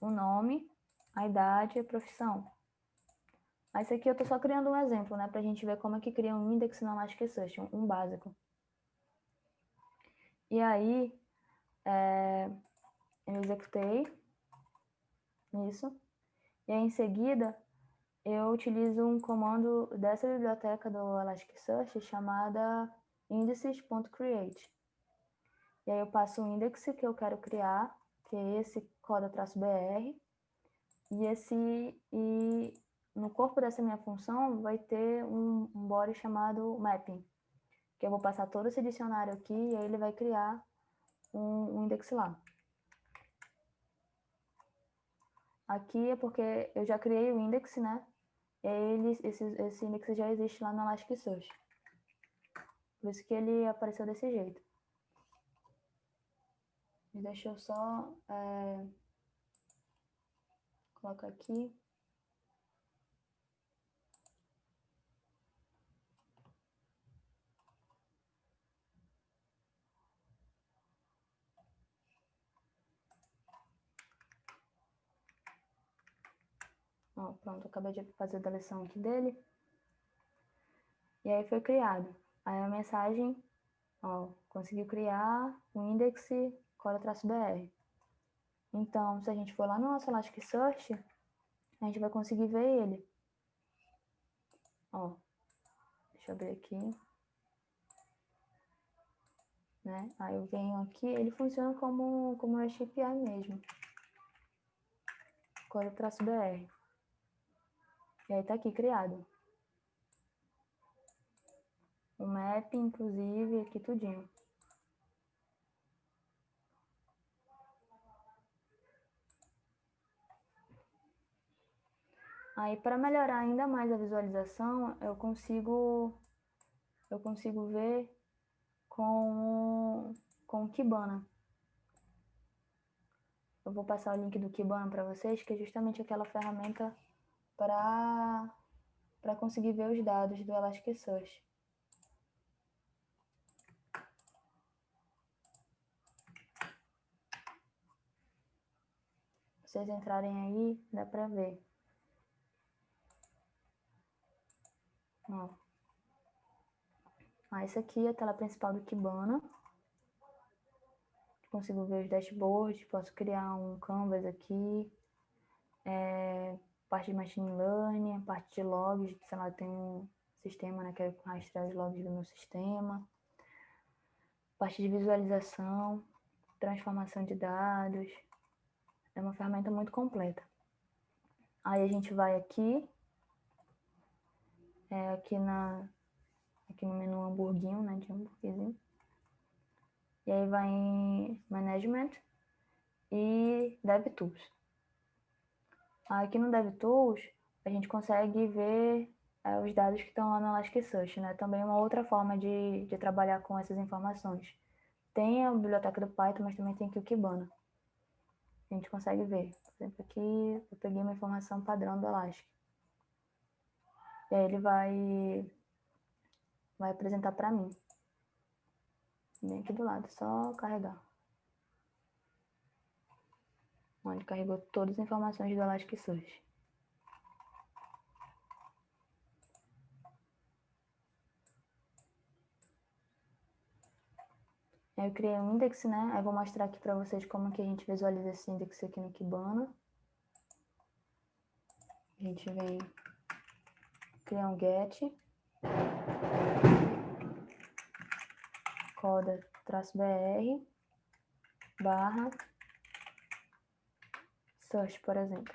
Speaker 2: o nome, a idade e a profissão. Mas aqui eu estou só criando um exemplo, né, para a gente ver como é que cria um index na Elasticsearch, um básico. E aí, é, eu executei isso, e aí em seguida eu utilizo um comando dessa biblioteca do Elasticsearch chamada indices.create. E aí eu passo o index que eu quero criar, que é esse coda-br, e esse e no corpo dessa minha função vai ter um, um body chamado mapping, que eu vou passar todo esse dicionário aqui e aí ele vai criar um, um lá. Aqui é porque eu já criei o index, né? E ele, esse, esse index já existe lá no Elasticsearch. Por isso que ele apareceu desse jeito. Deixa eu só é, colocar aqui. Ó, pronto, acabei de fazer a deleção aqui dele. E aí foi criado. Aí a mensagem, ó, conseguiu criar o index core-br. Então, se a gente for lá no nosso Elasticsearch, a gente vai conseguir ver ele. Ó, deixa eu abrir aqui. Né? Aí eu venho aqui, ele funciona como, como REST API mesmo. Core-br. E aí tá aqui criado. O map, inclusive, aqui tudinho. Aí, para melhorar ainda mais a visualização, eu consigo, eu consigo ver com, com o Kibana. eu vou passar o link do Kibana para vocês, que é justamente aquela ferramenta para para conseguir ver os dados do Elasticsearch. vocês entrarem aí, dá para ver. Ó. Ah, essa aqui é a tela principal do Kibana. Consigo ver os dashboards, posso criar um canvas aqui. É, parte de machine learning, parte de logs, sei lá, tem um sistema, né, quero rastrear os logs do meu sistema. Parte de visualização, transformação de dados, é uma ferramenta muito completa. Aí a gente vai aqui, é, aqui, na, aqui no menu hamburguinho, né, de hambúrguerzinho. E aí vai em Management e DevTools. Aqui no DevTools, a gente consegue ver é, os dados que estão lá no Elasticsearch, né? Também uma outra forma de, de trabalhar com essas informações. Tem a biblioteca do Python, mas também tem aqui o Kibana a gente consegue ver. Por exemplo, aqui eu peguei uma informação padrão do Elastic. E aí ele vai, vai apresentar para mim. Bem aqui do lado, só carregar. Ele carregou todas as informações do Elasticsearch. Eu criei um índice, né? Aí vou mostrar aqui para vocês como que a gente visualiza esse índice aqui no Kibana. A gente vem criar um get. Coda traço br barra search, por exemplo.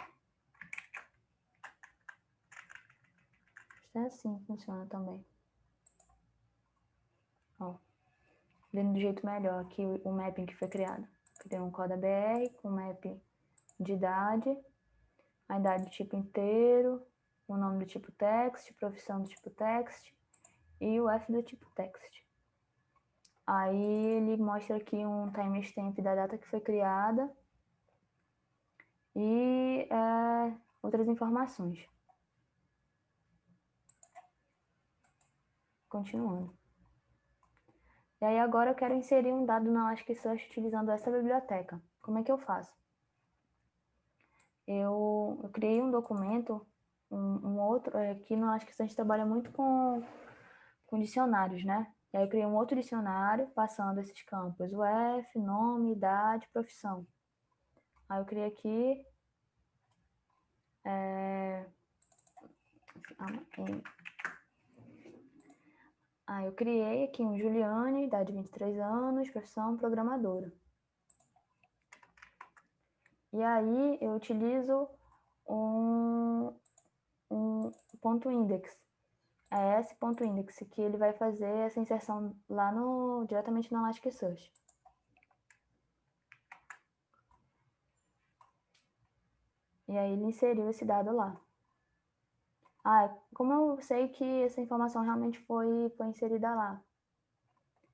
Speaker 2: É assim que funciona também. Ó vendo do jeito melhor aqui o, mapping que foi criado. Criei um coda BR com mapping de idade, a idade do tipo inteiro, o nome do tipo text, profissão do tipo text e o F do tipo text. Aí ele mostra aqui um timestamp da data que foi criada e é, outras informações. Continuando. E aí agora eu quero inserir um dado na Elasticsearch utilizando essa biblioteca. Como é que eu faço? Eu, eu criei um documento, um, um outro, é, aqui no Elasticsearch trabalha muito com, com dicionários, né? E aí eu criei um outro dicionário passando esses campos, o F, nome, idade, profissão. Aí eu criei aqui é, ah, eu criei aqui um Juliane, idade de 23 anos, profissão programadora. E aí eu utilizo um, um ponto index, é esse ponto index, que ele vai fazer essa inserção lá no, diretamente no Elasticsearch. E aí ele inseriu esse dado lá. Ah, como eu sei que essa informação realmente foi, foi inserida lá?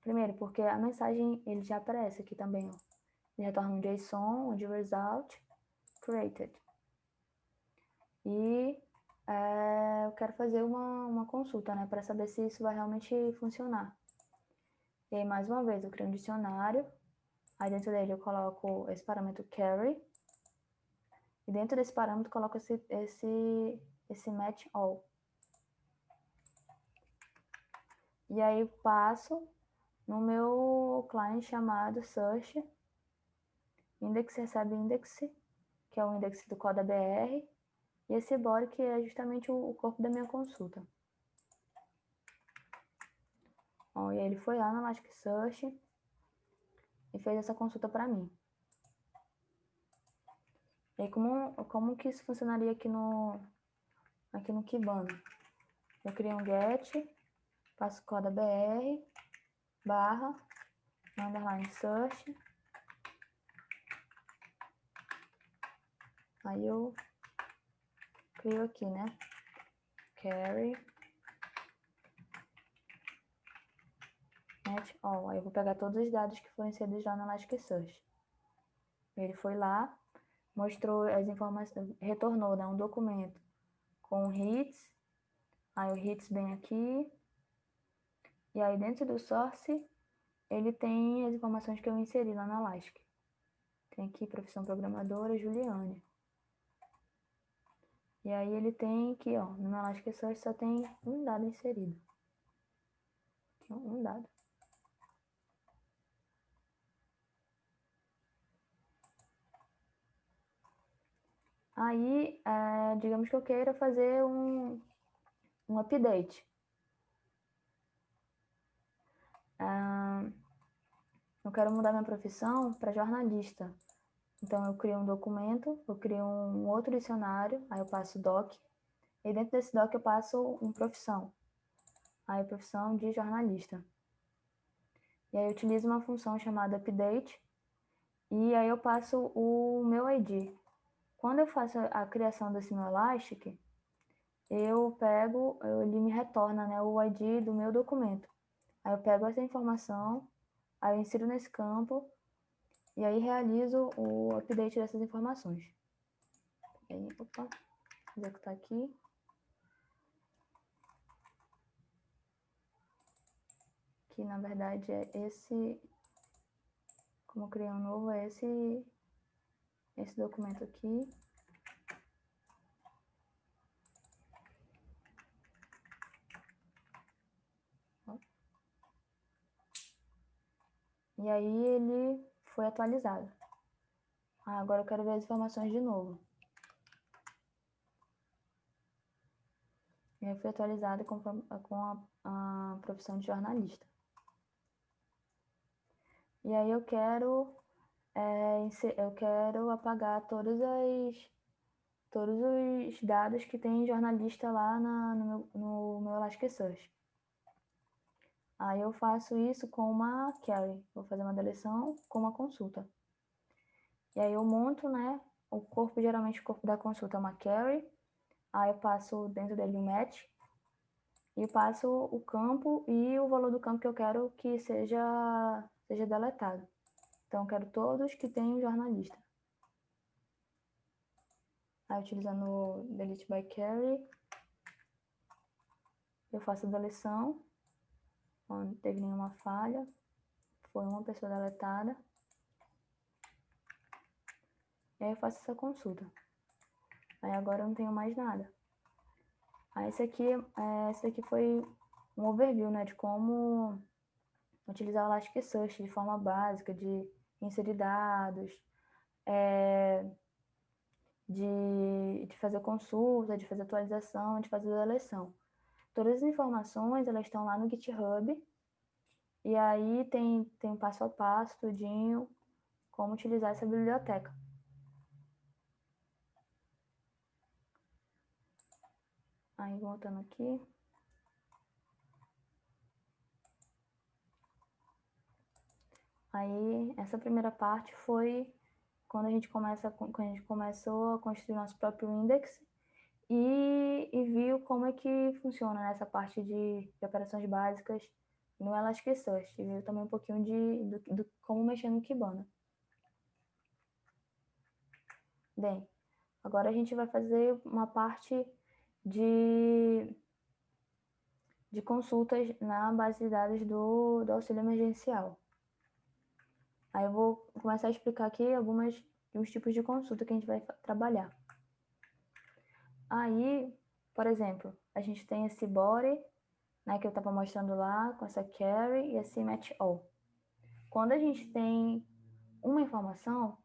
Speaker 2: Primeiro, porque a mensagem ele já aparece aqui também, ó. Ele retorna um JSON, onde result created. E é, eu quero fazer uma, uma consulta, né, para saber se isso vai realmente funcionar. E aí, mais uma vez, eu crio um dicionário. Aí dentro dele eu coloco esse parâmetro carry. E dentro desse parâmetro coloco esse, esse esse match all. E aí passo no meu client chamado search, index recebe index, que é o index do coda BR, e esse body que é justamente o, corpo da minha consulta. Bom, e aí ele foi lá no Elasticsearch e fez essa consulta para mim. E como, como que isso funcionaria aqui no, aqui no Kibana. Eu criei um get, passo coda br, barra, underline search. Aí eu crio aqui, né? Carry. Match all. Aí eu vou pegar todos os dados que foram inseridos lá no Elasticsearch. Ele foi lá, mostrou as informações, retornou né, um documento com hits, aí o hits bem aqui, e aí dentro do source, ele tem as informações que eu inseri lá na Elastic. Tem aqui profissão programadora, Juliane. E aí ele tem aqui, ó, no Elasticsearch só tem um dado inserido. Um dado. Aí, é, digamos que eu queira fazer um, um update. É, eu quero mudar minha profissão para jornalista. Então, eu crio um documento, eu crio um outro dicionário, aí eu passo doc, e dentro desse doc eu passo um profissão. Aí, profissão de jornalista. E aí, eu utilizo uma função chamada update, e aí eu passo o meu ID. Quando eu faço a criação desse meu Elastic, eu pego, ele me retorna né, o ID do meu documento. Aí eu pego essa informação, aí eu insiro nesse campo, e aí realizo o update dessas informações. E aí, opa, executar aqui. Que na verdade é esse, como criar um novo, é esse, esse documento aqui. E aí ele foi atualizado. Ah, agora eu quero ver as informações de novo. E aí foi atualizado com, com a, a profissão de jornalista. E aí eu quero, é, eu quero apagar todas as, todos os dados que tem jornalista lá na, no, meu, no meu. Aí eu faço isso com uma query. Vou fazer uma deleção com uma consulta. E aí eu monto, né? O corpo, geralmente o corpo da consulta é uma query. Aí eu passo dentro dele um match. E passo o campo e o valor do campo que eu quero que seja, seja deletado. Então, quero todos que tenham jornalista. Aí, utilizando o delete by query, eu faço a deleção não teve nenhuma falha, foi uma pessoa deletada. E aí eu faço essa consulta. Aí agora eu não tenho mais nada. Aí esse aqui, é, esse aqui foi um overview, né, de como utilizar o Elasticsearch de forma básica, de inserir dados, é, de, de fazer consulta, de fazer atualização, de fazer deleção. Todas as informações, elas estão lá no GitHub. E aí tem, tem passo a passo, tudinho, como utilizar essa biblioteca. Aí, voltando aqui. Aí, essa primeira parte foi quando a gente começa, quando a gente começou a construir nosso próprio index e, e viu como é que funciona nessa parte de, de operações básicas no Elasticsearch. Viu também um pouquinho de, do, do como mexer no Kibana. Bem, agora a gente vai fazer uma parte de, de consultas na base de dados do, do auxílio emergencial. Aí eu vou começar a explicar aqui algumas dos tipos de consulta que a gente vai trabalhar. Aí, por exemplo, a gente tem esse body, né, que eu estava mostrando lá, com essa carry e esse match all. Quando a gente tem uma informação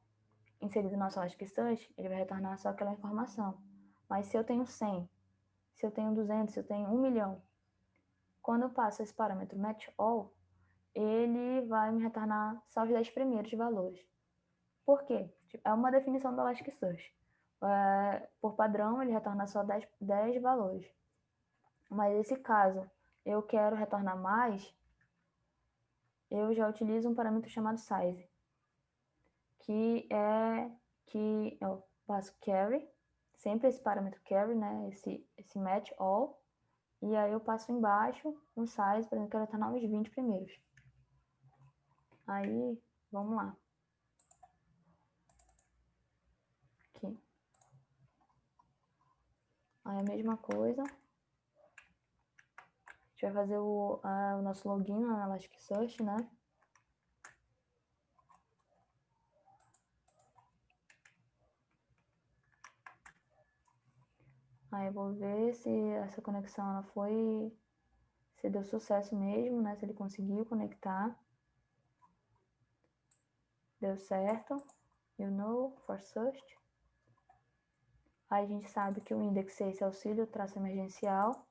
Speaker 2: inserida no nosso Elasticsearch, ele vai retornar só aquela informação. Mas se eu tenho 100, se eu tenho 200, se eu tenho 1 milhão, quando eu passo esse parâmetro match all, ele vai me retornar só os 10 primeiros valores. Por quê? É uma definição do Elasticsearch é, por padrão, ele retorna só 10, 10 valores. Mas nesse caso, eu quero retornar mais, eu já utilizo um parâmetro chamado size, que é que eu passo carry, sempre esse parâmetro carry, né, esse, esse match all, e aí eu passo embaixo um size, por exemplo, eu quero retornar os 20 primeiros. Aí, vamos lá. Aqui. Aí a mesma coisa. A gente vai fazer o, a, o nosso login na Elasticsearch, né? Aí eu vou ver se essa conexão ela foi, se deu sucesso mesmo, né? Se ele conseguiu conectar. Deu certo. You know, for search. Aí a gente sabe que o index é esse auxílio, traço emergencial.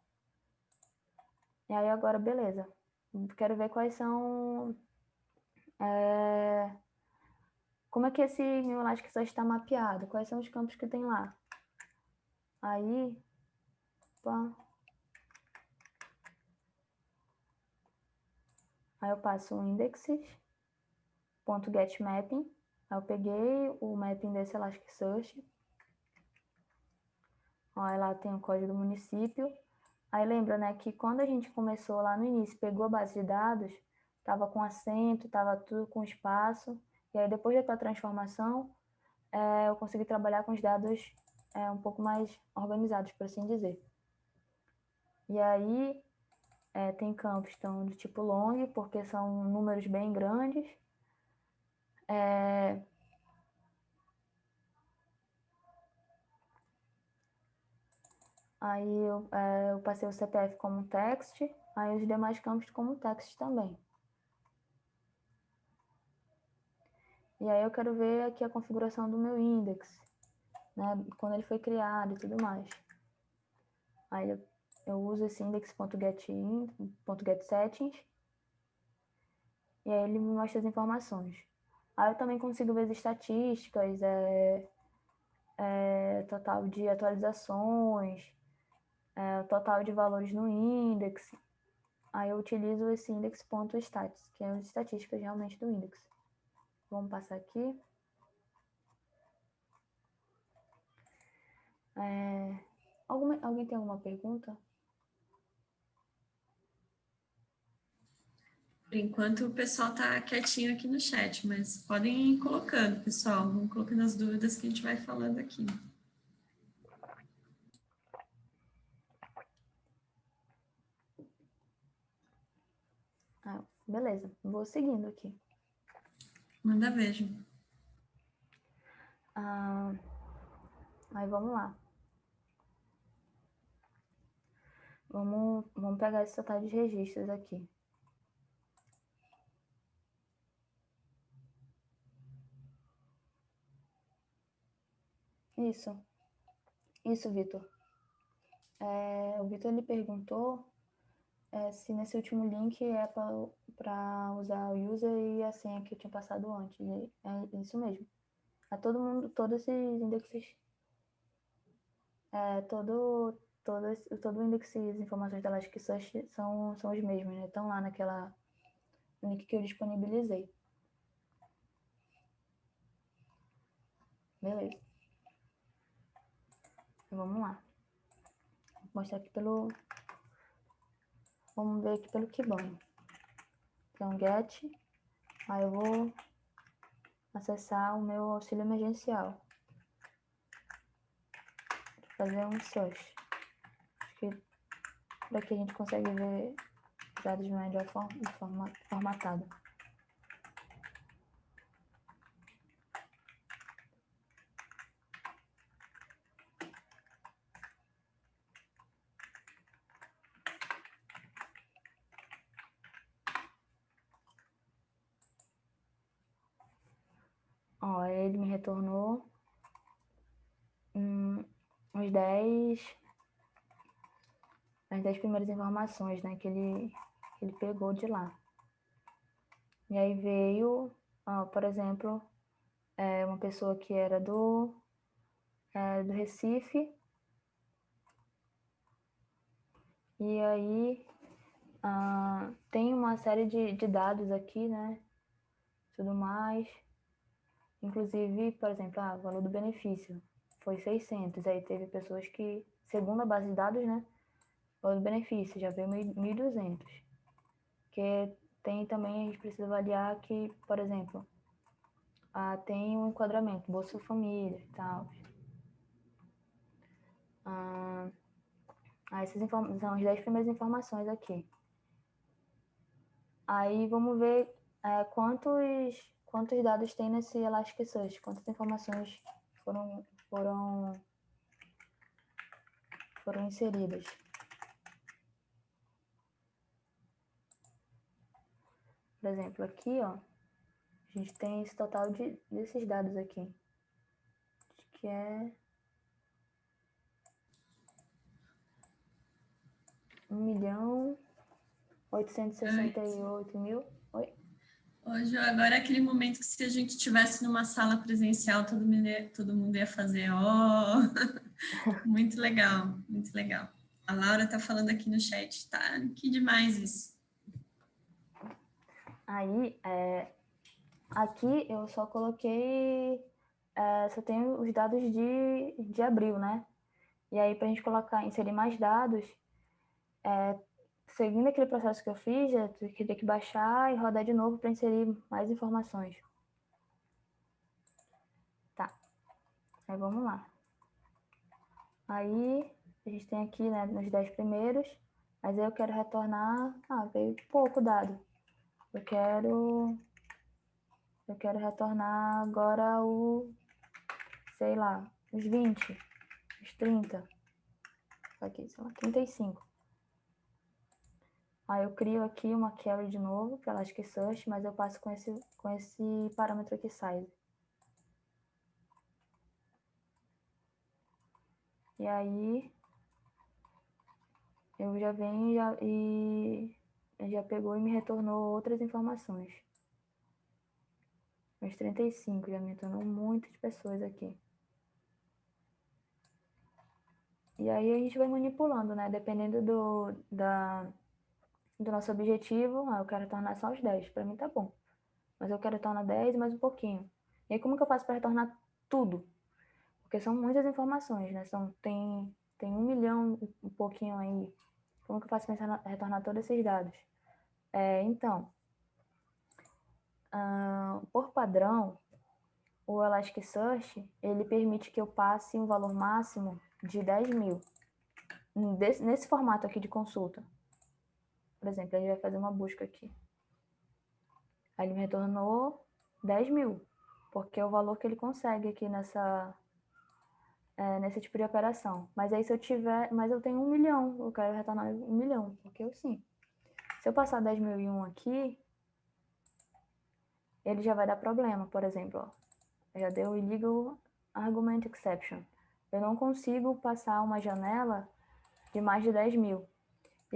Speaker 2: E aí agora, beleza. Quero ver quais são... É, como é que esse New Elasticsearch está mapeado? Quais são os campos que tem lá? Aí, opa. Aí eu passo o index.getMapping. Aí eu peguei o mapping desse Elasticsearch. Aí lá tem o código do município. Aí lembra, né, que quando a gente começou lá no início, pegou a base de dados, estava com acento, estava tudo com espaço. E aí depois da transformação, é, eu consegui trabalhar com os dados é, um pouco mais organizados, por assim dizer. E aí, é, tem campos então, do tipo long, porque são números bem grandes. É... Aí eu, é, eu passei o CPF como text, aí os demais campos como text também. E aí eu quero ver aqui a configuração do meu index né, quando ele foi criado e tudo mais. Aí eu, eu uso esse index.getSettings e aí ele me mostra as informações. Aí eu também consigo ver as estatísticas, é, é, total de atualizações, é, total de valores no index. Aí eu utilizo esse index.stats, que é as estatísticas realmente do index. Vamos passar aqui. É, alguma, alguém tem alguma pergunta?
Speaker 1: Por enquanto o pessoal está quietinho aqui no chat, mas podem ir colocando, pessoal. Vão colocando as dúvidas que a gente vai falando aqui.
Speaker 2: Ah, beleza, vou seguindo aqui.
Speaker 1: Manda vejo.
Speaker 2: Ah, aí vamos lá. Vamos, vamos pegar esse total de registros aqui. Isso. Isso, Vitor. É, o Vitor ele perguntou é, se nesse último link é para usar o user e a senha que eu tinha passado antes. É isso mesmo. É todo mundo, todos esses indexes, é, todo, todo, todo o index e as informações da Elasticsearch são, são os mesmos, né? Estão lá naquela link que eu disponibilizei. Beleza. Vamos lá. Vou mostrar aqui pelo... Vamos ver aqui pelo Kibana. Então, get. Aí eu vou acessar o meu auxílio emergencial. Vou fazer um search que por aqui a gente consegue ver dados de melhor forma, formatada. Ó, ele me retornou hum, uns 10 as dez primeiras informações né, que, ele, que ele pegou de lá. E aí veio, por exemplo, é, uma pessoa que era do, é, do Recife. E aí ah, tem uma série de, de dados aqui, né? Tudo mais. Inclusive, por exemplo, ah, o valor do benefício foi 600. Aí teve pessoas que, segundo a base de dados, né? Os benefícios, já veio 1.200. Que tem também, a gente precisa avaliar que, por exemplo, ah, tem um enquadramento, Bolsa Família e tal. Ah, essas são as 10 primeiras informações aqui. Aí vamos ver é, quantos, quantos dados tem nesse Elasticsearch, quantas informações foram, foram, foram inseridas. Por exemplo, aqui, ó, a gente tem esse total de, desses dados aqui, que é um milhão oitocentos e sessenta e oito mil. Oi?
Speaker 1: Hoje, agora é aquele momento que se a gente estivesse numa sala presencial, todo mundo ia, todo mundo ia fazer, ó, oh! muito legal, muito legal. A Laura está falando aqui no chat, tá? Que demais isso.
Speaker 2: Aí, é, aqui eu só coloquei, é, só tenho os dados de, de abril, né? E aí, para a gente colocar, inserir mais dados, é, seguindo aquele processo que eu fiz, eu teria que baixar e rodar de novo para inserir mais informações. Tá. Aí vamos lá. Aí, a gente tem aqui, né, nos 10 primeiros, mas eu quero retornar, ah, veio pouco dado. Eu quero, eu quero retornar agora o, sei lá, os 20, os 30, aqui, sei lá, 35. Aí eu crio aqui uma carry de novo para Elasticsearch, mas eu passo com esse, com esse parâmetro aqui, size. E aí, eu já venho já, e já pegou e me retornou outras informações. Os 35, já me retornou muitas pessoas aqui. E aí a gente vai manipulando, né? Dependendo do, da, do nosso objetivo, ah, eu quero retornar só os 10, para mim tá bom. Mas eu quero retornar 10 mais um pouquinho. E aí como que eu faço para retornar tudo? Porque são muitas informações, né? São, tem, tem um milhão e um pouquinho aí. Como que eu faço para retornar todos esses dados? É, então, uh, por padrão, o Elasticsearch, ele permite que eu passe um valor máximo de 10 mil. nesse formato aqui de consulta. Por exemplo, ele vai fazer uma busca aqui. Aí ele me retornou 10 mil, porque é o valor que ele consegue aqui nessa, é, nesse tipo de operação. Mas aí se eu tiver, mas eu tenho um milhão, eu quero retornar um milhão, porque eu sim. Se eu passar 10 mil e um aqui, ele já vai dar problema, por exemplo, ó, já deu illegal argument exception. Eu não consigo passar uma janela de mais de 10 mil.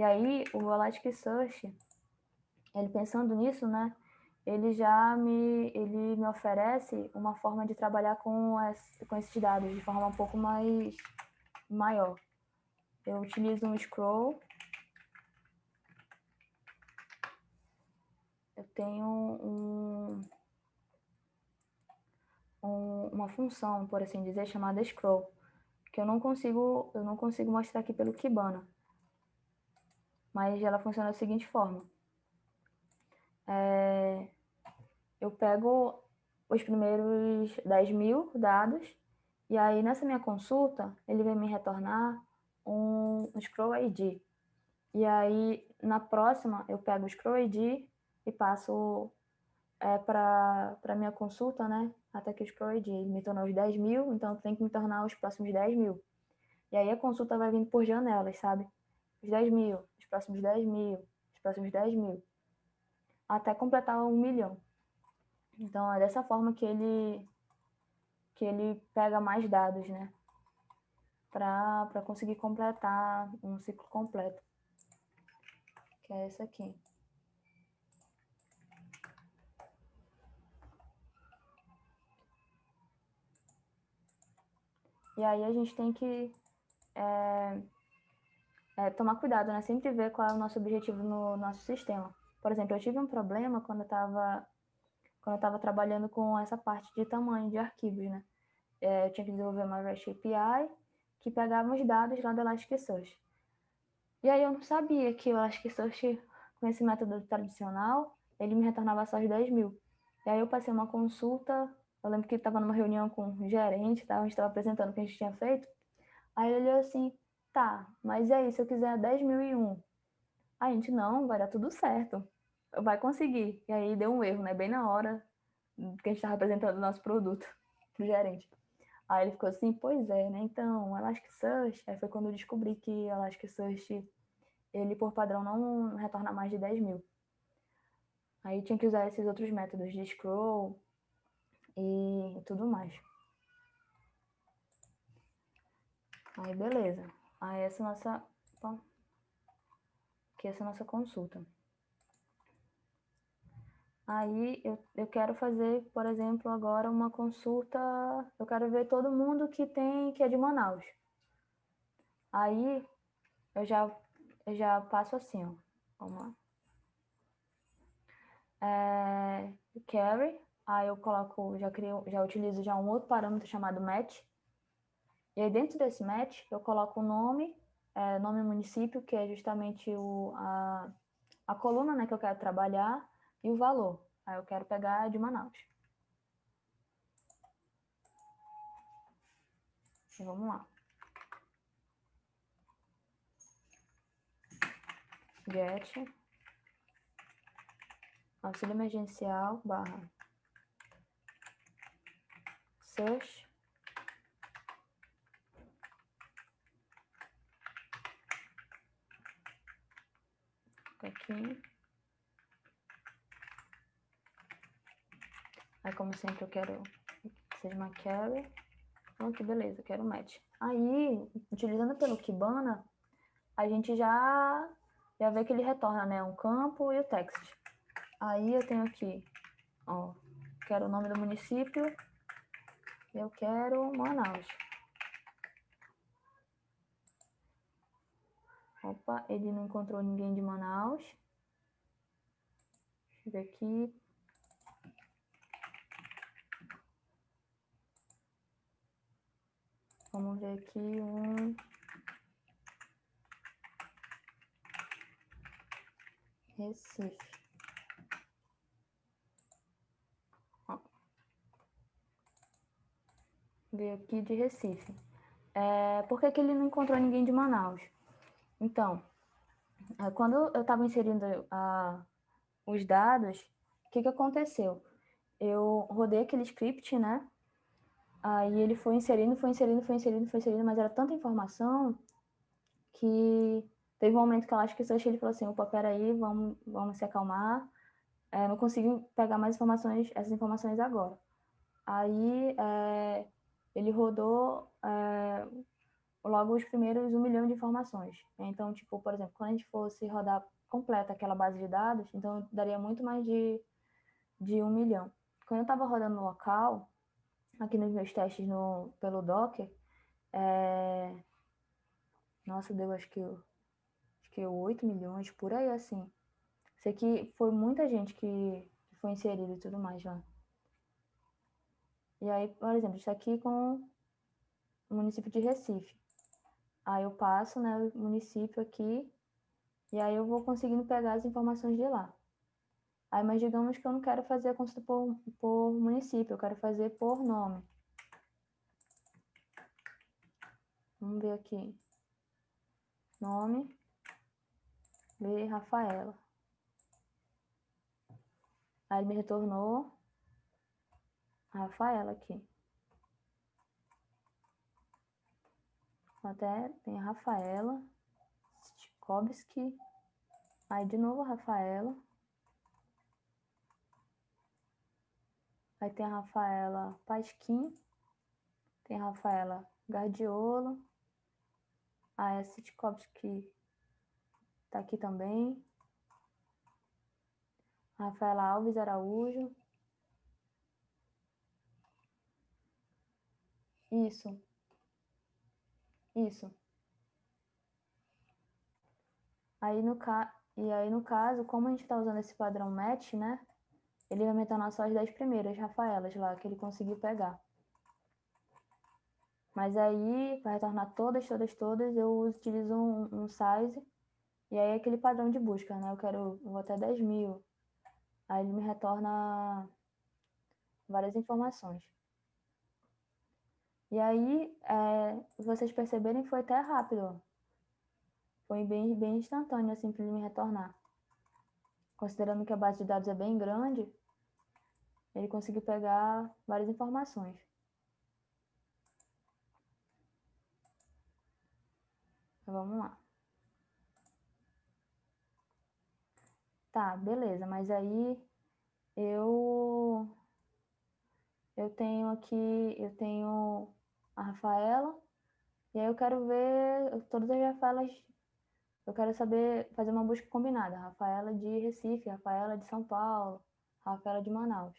Speaker 2: E aí, o Elasticsearch, ele pensando nisso, né, ele já me, ele me oferece uma forma de trabalhar com, as, com esses dados de forma um pouco mais maior. Eu utilizo um scroll. Eu tenho um, um, uma função, por assim dizer, chamada scroll, que eu não consigo, eu não consigo mostrar aqui pelo Kibana mas ela funciona da seguinte forma. É, eu pego os primeiros 10 mil dados, e aí nessa minha consulta, ele vai me retornar um, um scroll ID. E aí, na próxima, eu pego o scroll ID e passo é, para a minha consulta, né? Até que o scroll ID me tornou os 10 mil, então tem que me tornar os próximos 10 mil. E aí a consulta vai vindo por janelas, sabe? Os 10 mil, próximos 10 mil, os próximos 10 mil, até completar um milhão. Então, é dessa forma que ele, que ele pega mais dados, né? Para conseguir completar um ciclo completo. Que é esse aqui. E aí a gente tem que é, é, tomar cuidado, né? Sempre ver qual é o nosso objetivo no nosso sistema. Por exemplo, eu tive um problema quando eu estava quando eu estava trabalhando com essa parte de tamanho de arquivos, né? É, eu tinha que desenvolver uma REST API que pegava os dados lá do Elasticsearch. E aí eu não sabia que o Elasticsearch, com esse método tradicional, ele me retornava só os 10 mil. E aí eu passei uma consulta, eu lembro que estava numa reunião com o gerente, tá? a gente estava apresentando o que a gente tinha feito, Aí ele olhou assim, tá, mas e aí, se eu quiser 10.001? A gente, não, vai dar tudo certo, vai conseguir. E aí deu um erro, né, bem na hora que a gente estava apresentando o nosso produto pro gerente. Aí ele ficou assim, pois é, né, então, Elasticsearch, aí foi quando eu descobri que Elasticsearch, ele por padrão não retorna mais de 10 mil. Aí tinha que usar esses outros métodos de scroll e tudo mais. Aí, beleza. Aí, essa nossa... Aqui, essa é a nossa consulta. Aí, eu, eu quero fazer, por exemplo, agora uma consulta... Eu quero ver todo mundo que tem, que é de Manaus. Aí, eu já, eu já passo assim, ó. Vamos lá. É, carry, aí eu coloco, já crio, já utilizo já um outro parâmetro chamado match, e aí dentro desse match eu coloco o nome, é, nome município, que é justamente o, a, a coluna né, que eu quero trabalhar, e o valor. Aí eu quero pegar de Manaus. E vamos lá. Get auxílio emergencial barra search aqui. Aí como sempre eu quero que seja uma carry. Então aqui beleza, quero match. Aí utilizando pelo Kibana a gente já já vê que ele retorna né? Um campo e o text. Aí eu tenho aqui, ó, quero o nome do município, eu quero Manaus. Opa, ele não encontrou ninguém de Manaus. Deixa eu ver aqui. Vamos ver aqui um... Recife. Veio aqui de Recife. É, por que, que ele não encontrou ninguém de Manaus? Então, é, quando eu estava inserindo a, os dados, o que, que aconteceu? Eu rodei aquele script, né? Aí ele foi inserindo, foi inserindo, foi inserindo, foi inserindo, mas era tanta informação que teve um momento que eu acho que ele falou assim, opa, peraí, vamos, vamos se acalmar, é, não consigo pegar mais informações, essas informações agora. Aí, é, ele rodou é, logo os primeiros um milhão de informações. Então, tipo, por exemplo, quando a gente fosse rodar completa aquela base de dados, então daria muito mais de, de um milhão. Quando eu estava rodando no local, aqui nos meus testes no, pelo Docker, é... nossa, deu acho que, acho que 8 milhões, por aí assim. Isso aqui foi muita gente que foi inserida e tudo mais lá. E aí, por exemplo, está aqui com o município de Recife. Aí eu passo, né, o município aqui, e aí eu vou conseguindo pegar as informações de lá. Aí, mas digamos que eu não quero fazer a consulta por, por município, eu quero fazer por nome. Vamos ver aqui. Nome. Ver Rafaela. Aí ele me retornou Rafaela aqui. Até tem a Rafaela, Stikowski, aí de novo a Rafaela. Aí tem a Rafaela Pasquim, tem a Rafaela Gardiolo, aí a Sitkovski tá aqui também. Rafaela Alves Araújo, Isso. Isso. Aí no ca... E aí, no caso, como a gente está usando esse padrão match, né? Ele vai mencionar só as 10 primeiras Rafaelas lá, que ele conseguiu pegar. Mas aí, para retornar todas, todas, todas, eu utilizo um, um, size. E aí, aquele padrão de busca, né? Eu quero, eu vou até 10 mil. Aí, ele me retorna várias informações. E aí, é, vocês perceberem, foi até rápido. Foi bem, bem instantâneo, assim, para ele me retornar. Considerando que a base de dados é bem grande, ele conseguiu pegar várias informações. Então, vamos lá. Tá, beleza, mas aí eu eu tenho aqui, eu tenho a Rafaela, e aí eu quero ver todas as Rafaelas, eu quero saber, fazer uma busca combinada, Rafaela de Recife, Rafaela de São Paulo, Rafaela de Manaus.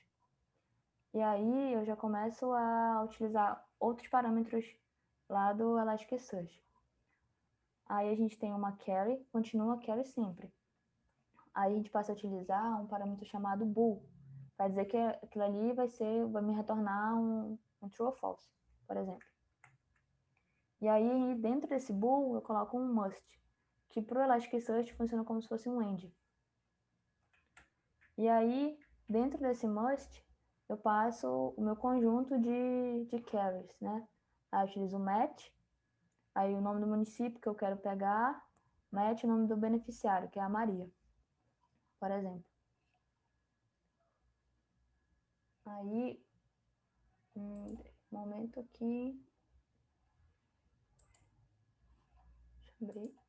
Speaker 2: E aí eu já começo a utilizar outros parâmetros lá do Elasticsearch. Aí a gente tem uma carry, continua carry sempre. Aí a gente passa a utilizar um parâmetro chamado bool, para dizer que aquilo ali vai ser, vai me retornar um, um true ou false, por exemplo. E aí, dentro desse bool, eu coloco um must, que para o Elasticsearch funciona como se fosse um end. E aí, dentro desse must, eu passo o meu conjunto de, de carries, né? Aí eu utilizo o match, aí o nome do município que eu quero pegar, match o nome do beneficiário, que é a Maria por exemplo. Aí, um momento aqui. Deixa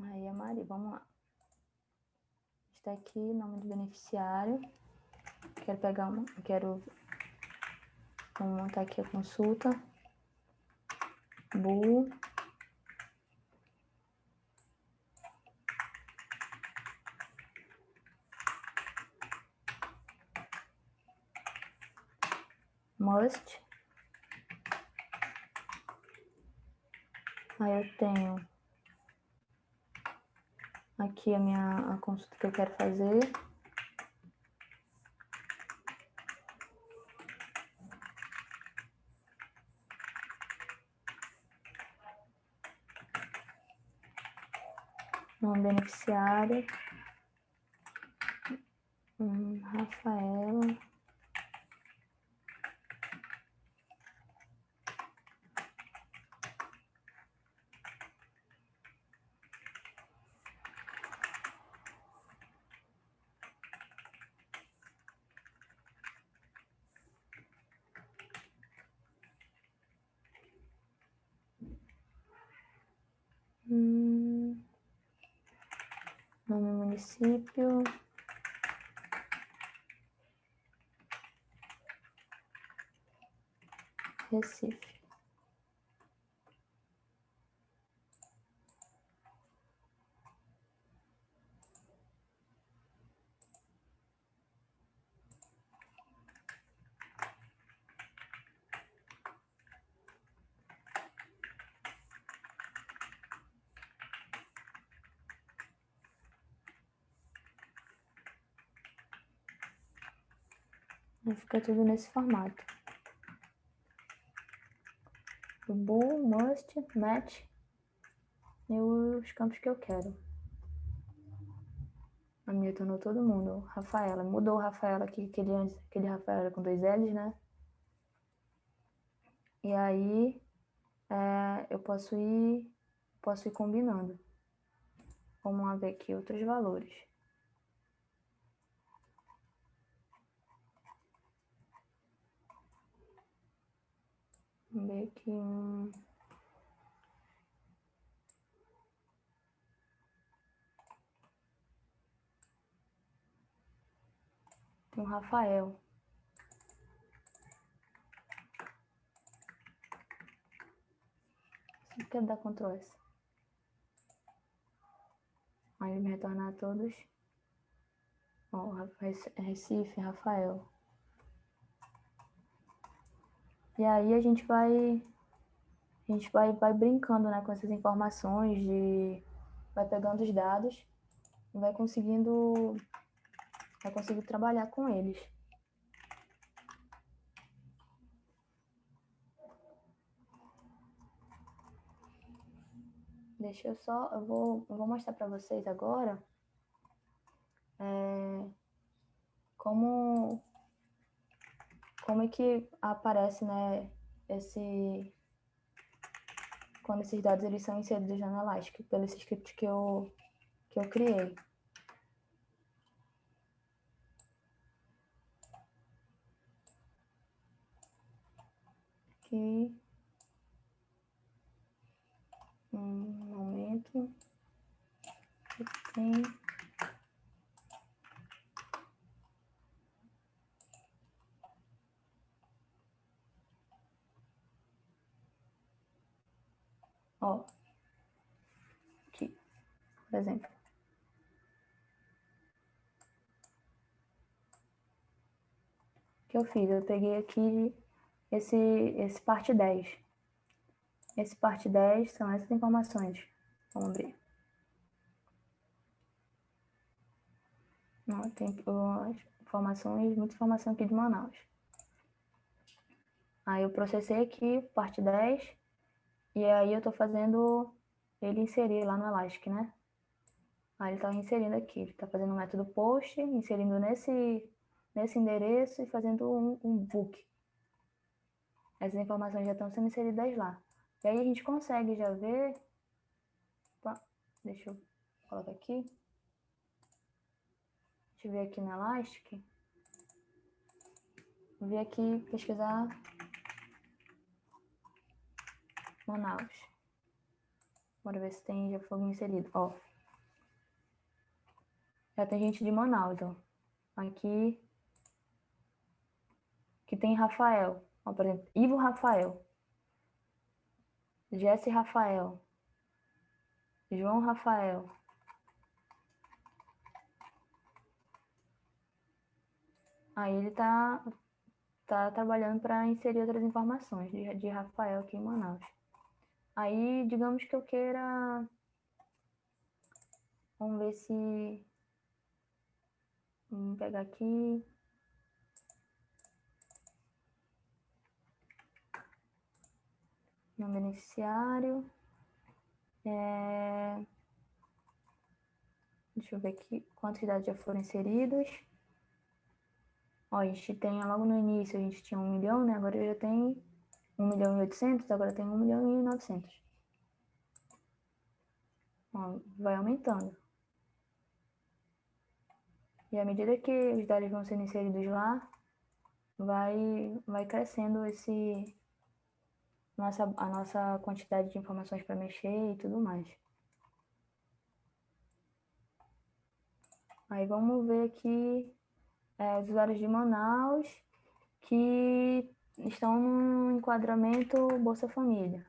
Speaker 2: Aí a Mari, vamos lá. Está aqui, nome do beneficiário. Quero pegar uma, quero vamos montar aqui a consulta. Bu. Must. Aí eu tenho aqui a minha a consulta que eu quero fazer. Nome beneficiário. Hum, Rafaela. Hum, nome município. Recife. fica tudo nesse formato. O match e os campos que eu quero. A minha tornou todo mundo. Rafaela, mudou o Rafaela aqui, aquele antes, aquele Rafaela com dois L's, né? E aí é, eu posso ir, posso ir combinando. Vamos ver aqui outros valores. ver aqui um... Um Rafael. Você quer dar Ctrl S. Aí ele me retornar todos. Ó, Recife, Rafael. E aí a gente vai a gente vai, vai brincando né, com essas informações, de, vai pegando os dados e vai conseguindo, vai conseguir trabalhar com eles. Deixa eu só, eu vou, eu vou mostrar para vocês agora é, como, como é que aparece né, esse, quando esses dados eles são inseridos na Elastic, pelo script que eu, que eu criei. Aqui. Um momento. Tem. Ó. Aqui, por exemplo. O que eu fiz? Eu peguei aqui esse, esse parte 10. Esse parte 10 são essas informações. Vamos abrir. Não, tem informações, muita informação aqui de Manaus. Aí eu processei aqui, parte 10, e aí eu estou fazendo ele inserir lá no Elastic, né? Aí ele está inserindo aqui, ele está fazendo o método post, inserindo nesse, nesse endereço e fazendo um, um book. Essas informações já estão sendo inseridas lá. E aí a gente consegue já ver... Opa, deixa eu colocar aqui. Deixa eu ver aqui no Elastic. Vou vir aqui pesquisar Manaus. Bora ver se tem já fogo inserido. Ó. Já tem gente de Manaus, ó. Aqui. Que tem Rafael. Ó, por exemplo, Ivo Rafael. Jesse Rafael. João Rafael. Aí ele tá, tá trabalhando para inserir outras informações de, de Rafael aqui em Manaus. Aí, digamos que eu queira... Vamos ver se... Vamos pegar aqui... No beneficiário. É... Deixa eu ver aqui quantos dados já foram inseridos. Ó, a gente tem, logo no início, a gente tinha um milhão, né? Agora já tem 1 milhão e 800, agora tem 1 milhão e 900. Ó, vai aumentando. E à medida que os dados vão sendo inseridos lá, vai, vai crescendo esse, nossa, a nossa quantidade de informações para mexer e tudo mais. Aí vamos ver aqui é, os usuários de Manaus que estão no enquadramento Bolsa Família.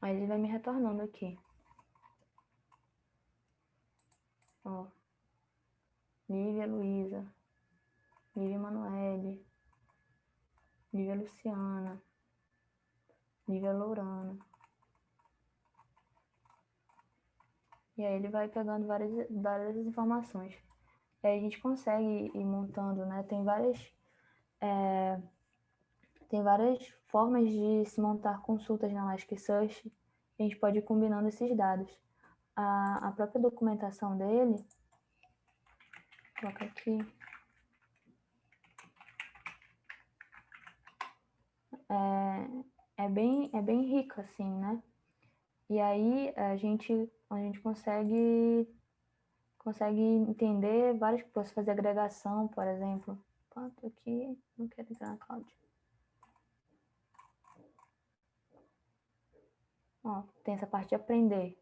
Speaker 2: Aí ele vai me retornando aqui. Ó. Lívia Luísa. Lívia Manoele. Lívia Luciana. Lívia Lourana. E aí ele vai pegando várias, várias informações. E aí a gente consegue ir montando, né? Tem várias, é, tem várias formas de se montar consultas na Elasticsearch. A gente pode ir combinando esses dados. A, a própria documentação dele, vou colocar aqui. É, é, bem, é bem rica, assim, né? E aí a gente a gente consegue, consegue entender várias coisas, fazer agregação, por exemplo. Quanto aqui, não quero entrar na cloud. Ó, tem essa parte de aprender.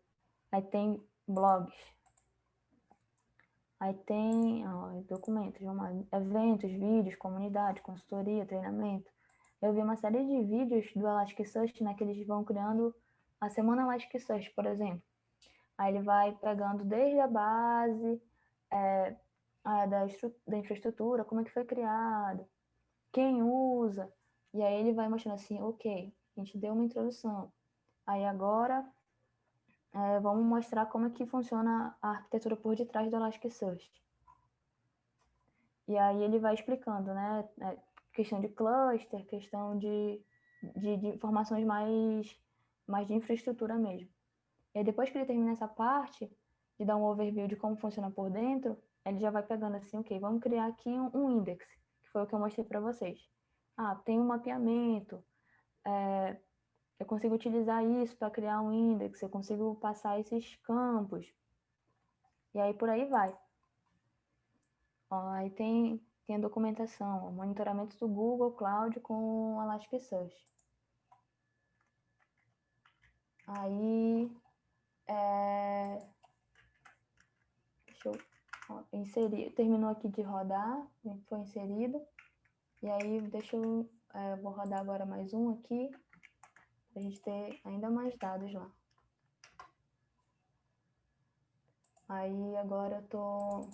Speaker 2: Aí tem blogs. Aí tem ó, documentos, eventos, vídeos, comunidade, consultoria, treinamento. Eu vi uma série de vídeos do Elasticsearch, né, que eles vão criando a semana Elasticsearch, por exemplo. Aí ele vai pegando desde a base é, da, da infraestrutura, como é que foi criado, quem usa, e aí ele vai mostrando assim, ok, a gente deu uma introdução. Aí agora é, vamos mostrar como é que funciona a arquitetura por detrás do Elasticsearch. E aí ele vai explicando, né? É, questão de cluster, questão de, de, de, informações mais, mais de infraestrutura mesmo. E aí depois que ele termina essa parte, de dar um overview de como funciona por dentro, ele já vai pegando assim, ok, vamos criar aqui um, um index, que foi o que eu mostrei para vocês. Ah, tem um mapeamento, é, eu consigo utilizar isso para criar um index, eu consigo passar esses campos. E aí por aí vai. Ó, aí tem, tem a documentação, ó, monitoramento do Google Cloud com Elasticsearch. Aí, é... deixa eu ó, inserir, terminou aqui de rodar, foi inserido. E aí, deixa eu, é, vou rodar agora mais um aqui, para a gente ter ainda mais dados lá. Aí, agora eu tô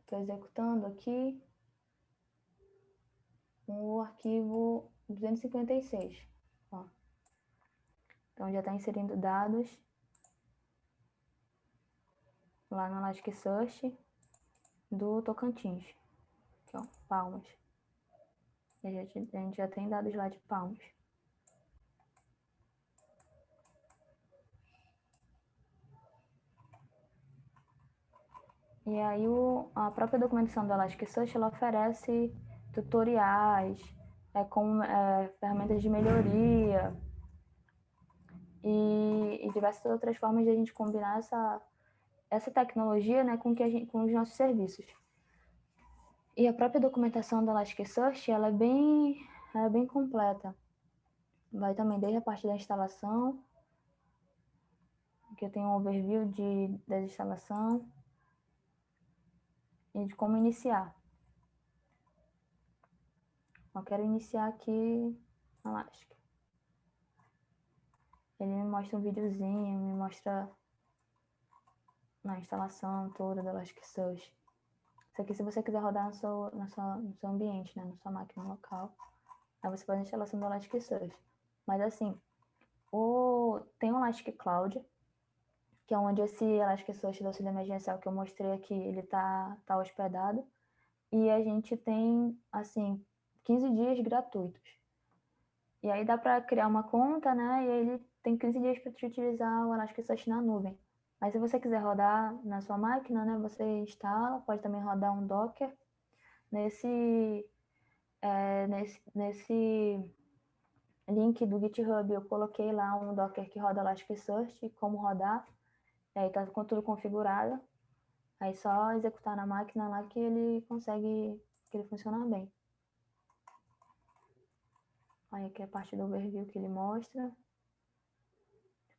Speaker 2: Estou executando aqui o arquivo 256. Ó. Então, já está inserindo dados lá no Elasticsearch do Tocantins. Aqui, ó, Palmas. A gente, a gente já tem dados lá de Palmas. E aí o, a própria documentação do Elasticsearch ela oferece tutoriais é, com é, ferramentas de melhoria e, e, diversas outras formas de a gente combinar essa, essa tecnologia né, com, que gente, com os nossos serviços. E a própria documentação do Elasticsearch ela é bem, é bem completa. Vai também desde a parte da instalação, que eu tenho um overview de, da instalação, e de como iniciar. Eu quero iniciar aqui na Elastic. Ele me mostra um videozinho, me mostra na instalação toda do Elasticsearch. Isso aqui se você quiser rodar no seu, no seu, no seu ambiente, né, na sua máquina local, aí você faz a instalação do Elasticsearch. Mas assim, o, tem o Elastic Cloud, que é onde esse Elasticsearch do auxílio emergencial que eu mostrei aqui, ele tá, tá hospedado. E a gente tem, assim, 15 dias gratuitos. E aí dá para criar uma conta, né? E aí ele tem 15 dias para utilizar o Elasticsearch na nuvem. Mas se você quiser rodar na sua máquina, né? Você instala, pode também rodar um Docker. Nesse, é, nesse, nesse link do GitHub eu coloquei lá um Docker que roda Elasticsearch, como rodar. Aí tá com tudo configurado. Aí só executar na máquina lá que ele consegue, que ele funciona bem. Aí aqui é a parte do overview que ele mostra.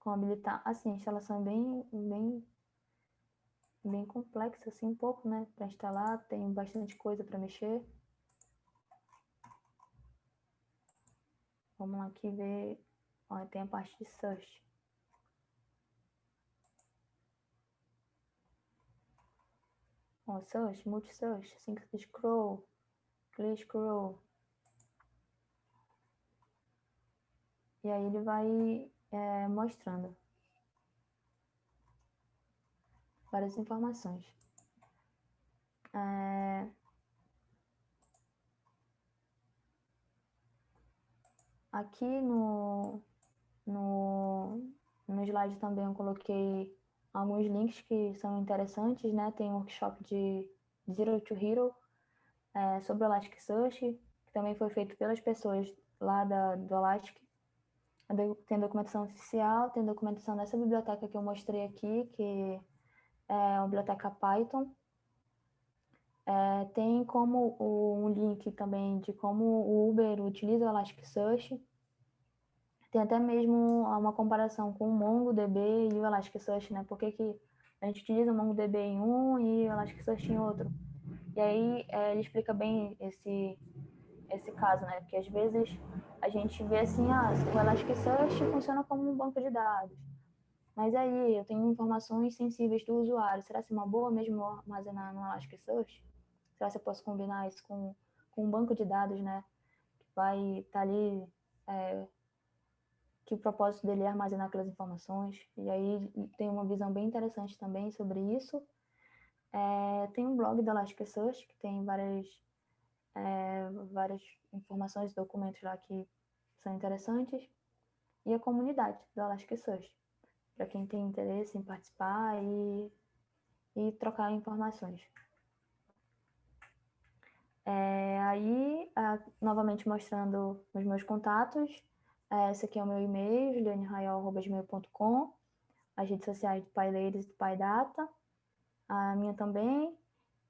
Speaker 2: Como habilitar, assim, a instalação é bem, bem, bem complexa, assim, um pouco, né, para instalar, tem bastante coisa para mexer. Vamos aqui ver, ó, tem a parte de search. Ó, search, multi-search, assim que scroll, click scroll. E aí ele vai é, mostrando várias informações. É... Aqui no, no, no slide também eu coloquei alguns links que são interessantes, né? Tem um workshop de Zero to Hero é, sobre o Elasticsearch, que também foi feito pelas pessoas lá da, do Elastic. Tem documentação oficial, tem documentação dessa biblioteca que eu mostrei aqui, que é a biblioteca Python. É, tem como o, um link também de como o Uber utiliza o Elasticsearch. Tem até mesmo uma comparação com o MongoDB e o Elasticsearch, né? Por que, que a gente utiliza o MongoDB em um e o Elasticsearch em outro? E aí é, ele explica bem esse, esse caso, né? Porque às vezes a gente vê assim, ah, o Elasticsearch funciona como um banco de dados. Mas aí eu tenho informações sensíveis do usuário. Será que é uma boa mesmo armazenar no Elasticsearch? Será que eu posso combinar isso com, com um banco de dados, né? Que vai estar tá ali, é, que o propósito dele é armazenar aquelas informações. E aí tem uma visão bem interessante também sobre isso. É, tem um blog do Elasticsearch, que tem várias, é, várias informações, documentos lá que são interessantes. E a comunidade do Elasticsearch para quem tem interesse em participar e, e trocar informações. É, aí, novamente mostrando os meus contatos, é, esse aqui é o meu e-mail, julianeraiol.com, as redes sociais do PyLadies e do PyData, a minha também.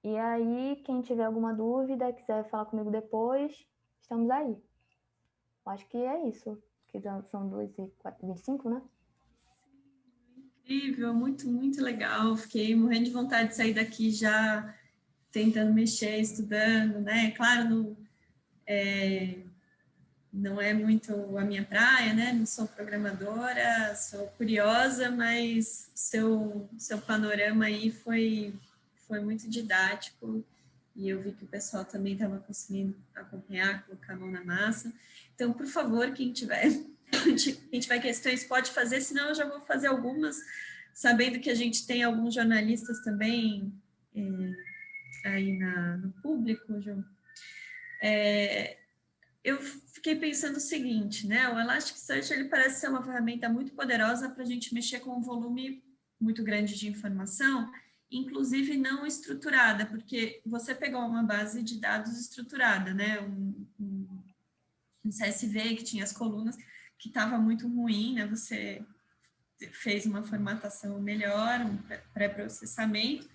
Speaker 2: E aí, quem tiver alguma dúvida, quiser falar comigo depois, estamos aí. Acho que é isso, que são 2 e 25, né?
Speaker 1: incrível, muito, muito legal. Fiquei morrendo de vontade de sair daqui já tentando mexer, estudando, né? Claro, não é, não é muito a minha praia, né? Não sou programadora, sou curiosa, mas seu, seu panorama aí foi, foi muito didático e eu vi que o pessoal também estava conseguindo acompanhar, colocar a mão na massa. Então, por favor, quem tiver quem tiver questões pode fazer, senão eu já vou fazer algumas, sabendo que a gente tem alguns jornalistas também é, aí na, no público, João. É, eu fiquei pensando o seguinte, né? O Elasticsearch ele parece ser uma ferramenta muito poderosa para a gente mexer com um volume muito grande de informação, inclusive não estruturada, porque você pegou uma base de dados estruturada, né? Um, um, CSV que tinha as colunas, que estava muito ruim, né? Você fez uma formatação melhor, um pré-processamento,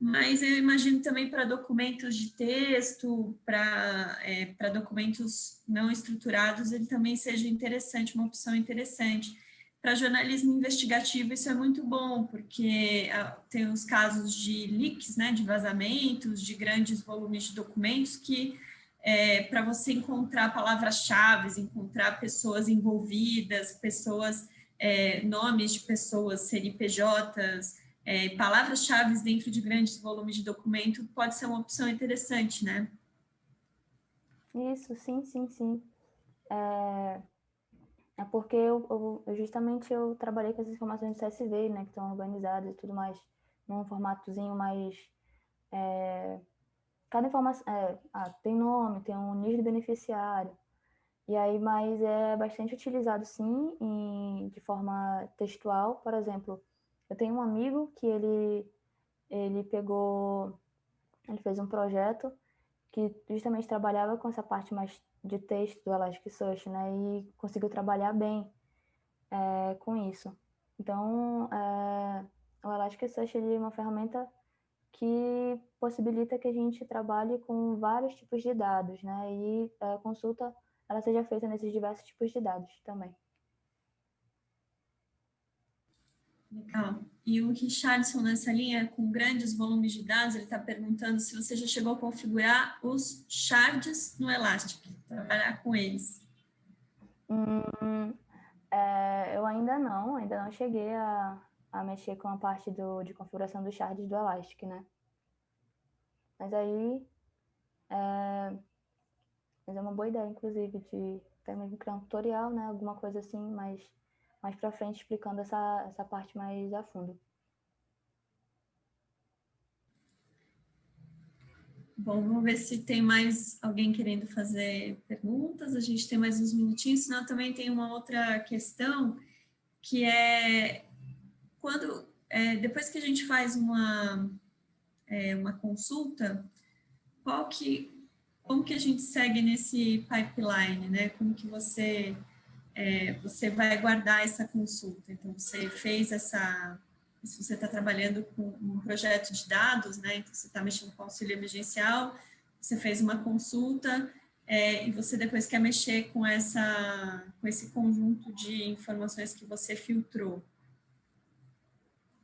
Speaker 1: mas eu imagino também para documentos de texto, para é, documentos não estruturados, ele também seja interessante, uma opção interessante. Para jornalismo investigativo, isso é muito bom, porque ah, tem os casos de leaks, né, de vazamentos, de grandes volumes de documentos que é, para você encontrar palavras-chave, encontrar pessoas envolvidas, pessoas, é, nomes de pessoas, CNPJs, é, palavras-chave dentro de grandes volumes de documento, pode ser uma opção interessante, né?
Speaker 2: Isso, sim, sim, sim. É, é porque eu, eu, justamente eu trabalhei com as informações de CSV, né, que estão organizadas e tudo mais, num formatozinho mais é, cada informação, é, ah, tem nome, tem um nível de beneficiário, e aí, mas é bastante utilizado sim, em, de forma textual, por exemplo, eu tenho um amigo que ele, ele pegou, ele fez um projeto que justamente trabalhava com essa parte mais de texto do Elasticsearch, né, e conseguiu trabalhar bem é, com isso. Então, é, o Elasticsearch é uma ferramenta que possibilita que a gente trabalhe com vários tipos de dados, né? E a consulta ela seja feita nesses diversos tipos de dados também.
Speaker 1: Legal. E o Richardson, nessa linha, com grandes volumes de dados, ele está perguntando se você já chegou a configurar os shards no Elastic, trabalhar com eles.
Speaker 2: Hum, é, eu ainda não, ainda não cheguei a, a mexer com a parte do, de configuração dos shards do Elastic, né? Mas aí é, mas é uma boa ideia, inclusive, de até mesmo criar um tutorial, né? Alguma coisa assim, mais, mais para frente, explicando essa, essa parte mais a fundo.
Speaker 1: Bom, vamos ver se tem mais alguém querendo fazer perguntas. A gente tem mais uns minutinhos, senão também tem uma outra questão, que é quando é, depois que a gente faz uma, é, uma consulta, qual que, como que a gente segue nesse pipeline, né? Como que você, é, você vai guardar essa consulta? Então, você fez essa, se você está trabalhando com um projeto de dados, né? Então, você está mexendo com auxílio emergencial, você fez uma consulta, é, e você depois quer mexer com, essa, com esse conjunto de informações que você filtrou.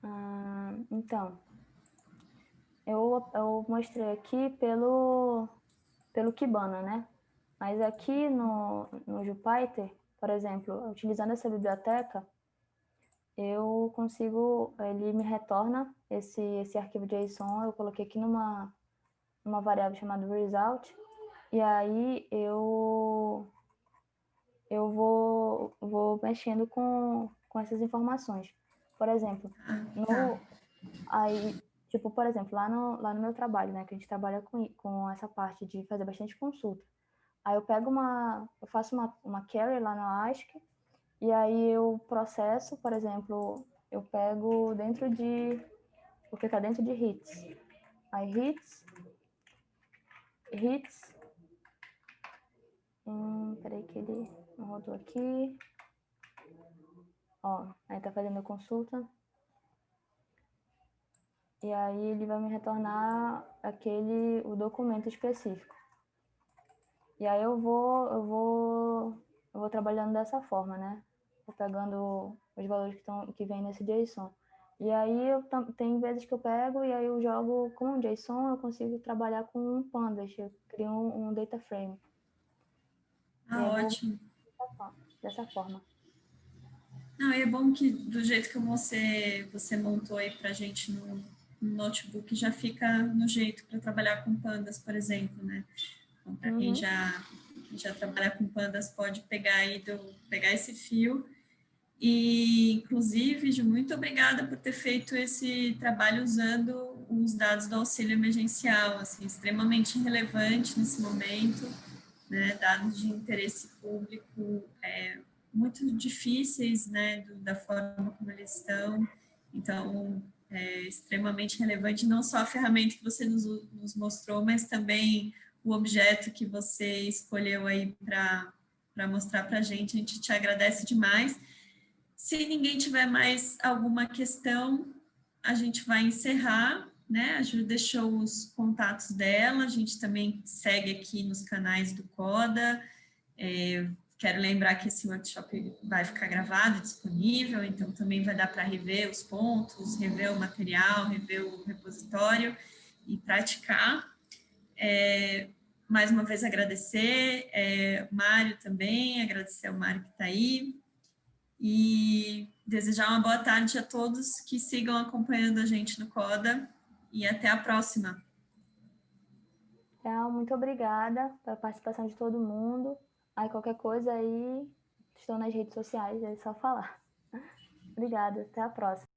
Speaker 2: Ah, então, eu, eu mostrei aqui pelo, pelo Kibana, né? Mas aqui no, no Jupyter, por exemplo, utilizando essa biblioteca, eu consigo, ele me retorna esse, esse arquivo JSON, eu coloquei aqui numa, numa variável chamada result, e aí eu, eu vou, vou mexendo com, com essas informações. Por exemplo, no, aí, tipo, por exemplo, lá no, lá no meu trabalho, né, que a gente trabalha com, com essa parte de fazer bastante consulta. Aí eu pego uma, eu faço uma, uma query lá no ASC, e aí eu processo, por exemplo, eu pego dentro de, vou clicar dentro de hits. Aí hits, hits, hum, peraí que ele não rodou aqui. Ó, aí tá fazendo a consulta. E aí ele vai me retornar aquele, o documento específico. E aí eu vou, eu vou, eu vou trabalhando dessa forma, né? Vou pegando os valores que, estão, que vem nesse JSON. E aí eu, tem vezes que eu pego e aí eu jogo com o JSON, eu consigo trabalhar com um pandas, eu crio um, um data frame
Speaker 1: Ah,
Speaker 2: vou-
Speaker 1: ótimo.
Speaker 2: dessa forma-.
Speaker 1: Não, é bom que do jeito que você, você montou aí pra gente no, no notebook, já fica no jeito para trabalhar com pandas, por exemplo, né? Então, para quem
Speaker 2: Uhum.
Speaker 1: já, quem já trabalha com pandas, pode pegar aí do, pegar esse fio. E, inclusive, Ju, muito obrigada por ter feito esse trabalho usando os dados do auxílio emergencial, assim, extremamente relevante nesse momento, né? Dados de interesse público, é, muito difíceis, né, do, da forma como eles estão. Então, é extremamente relevante não só a ferramenta que você nos, nos mostrou, mas também o objeto que você escolheu aí para mostrar para a gente. A gente te agradece demais. Se ninguém tiver mais alguma questão, a gente vai encerrar, né? A Ju deixou os contatos dela, a gente também segue aqui nos canais do CODA. É, Quero lembrar que esse workshop vai ficar gravado, disponível, então também vai dar para rever os pontos, rever o material, rever o repositório e praticar. É, mais uma vez agradecer, é, Mário também, agradecer ao Mário que está aí, e desejar uma boa tarde a todos que sigam acompanhando a gente no CODA, e até a próxima.
Speaker 2: Então, muito obrigada pela participação de todo mundo. Aí qualquer coisa aí, estou nas redes sociais, é só falar. Obrigada, até a próxima.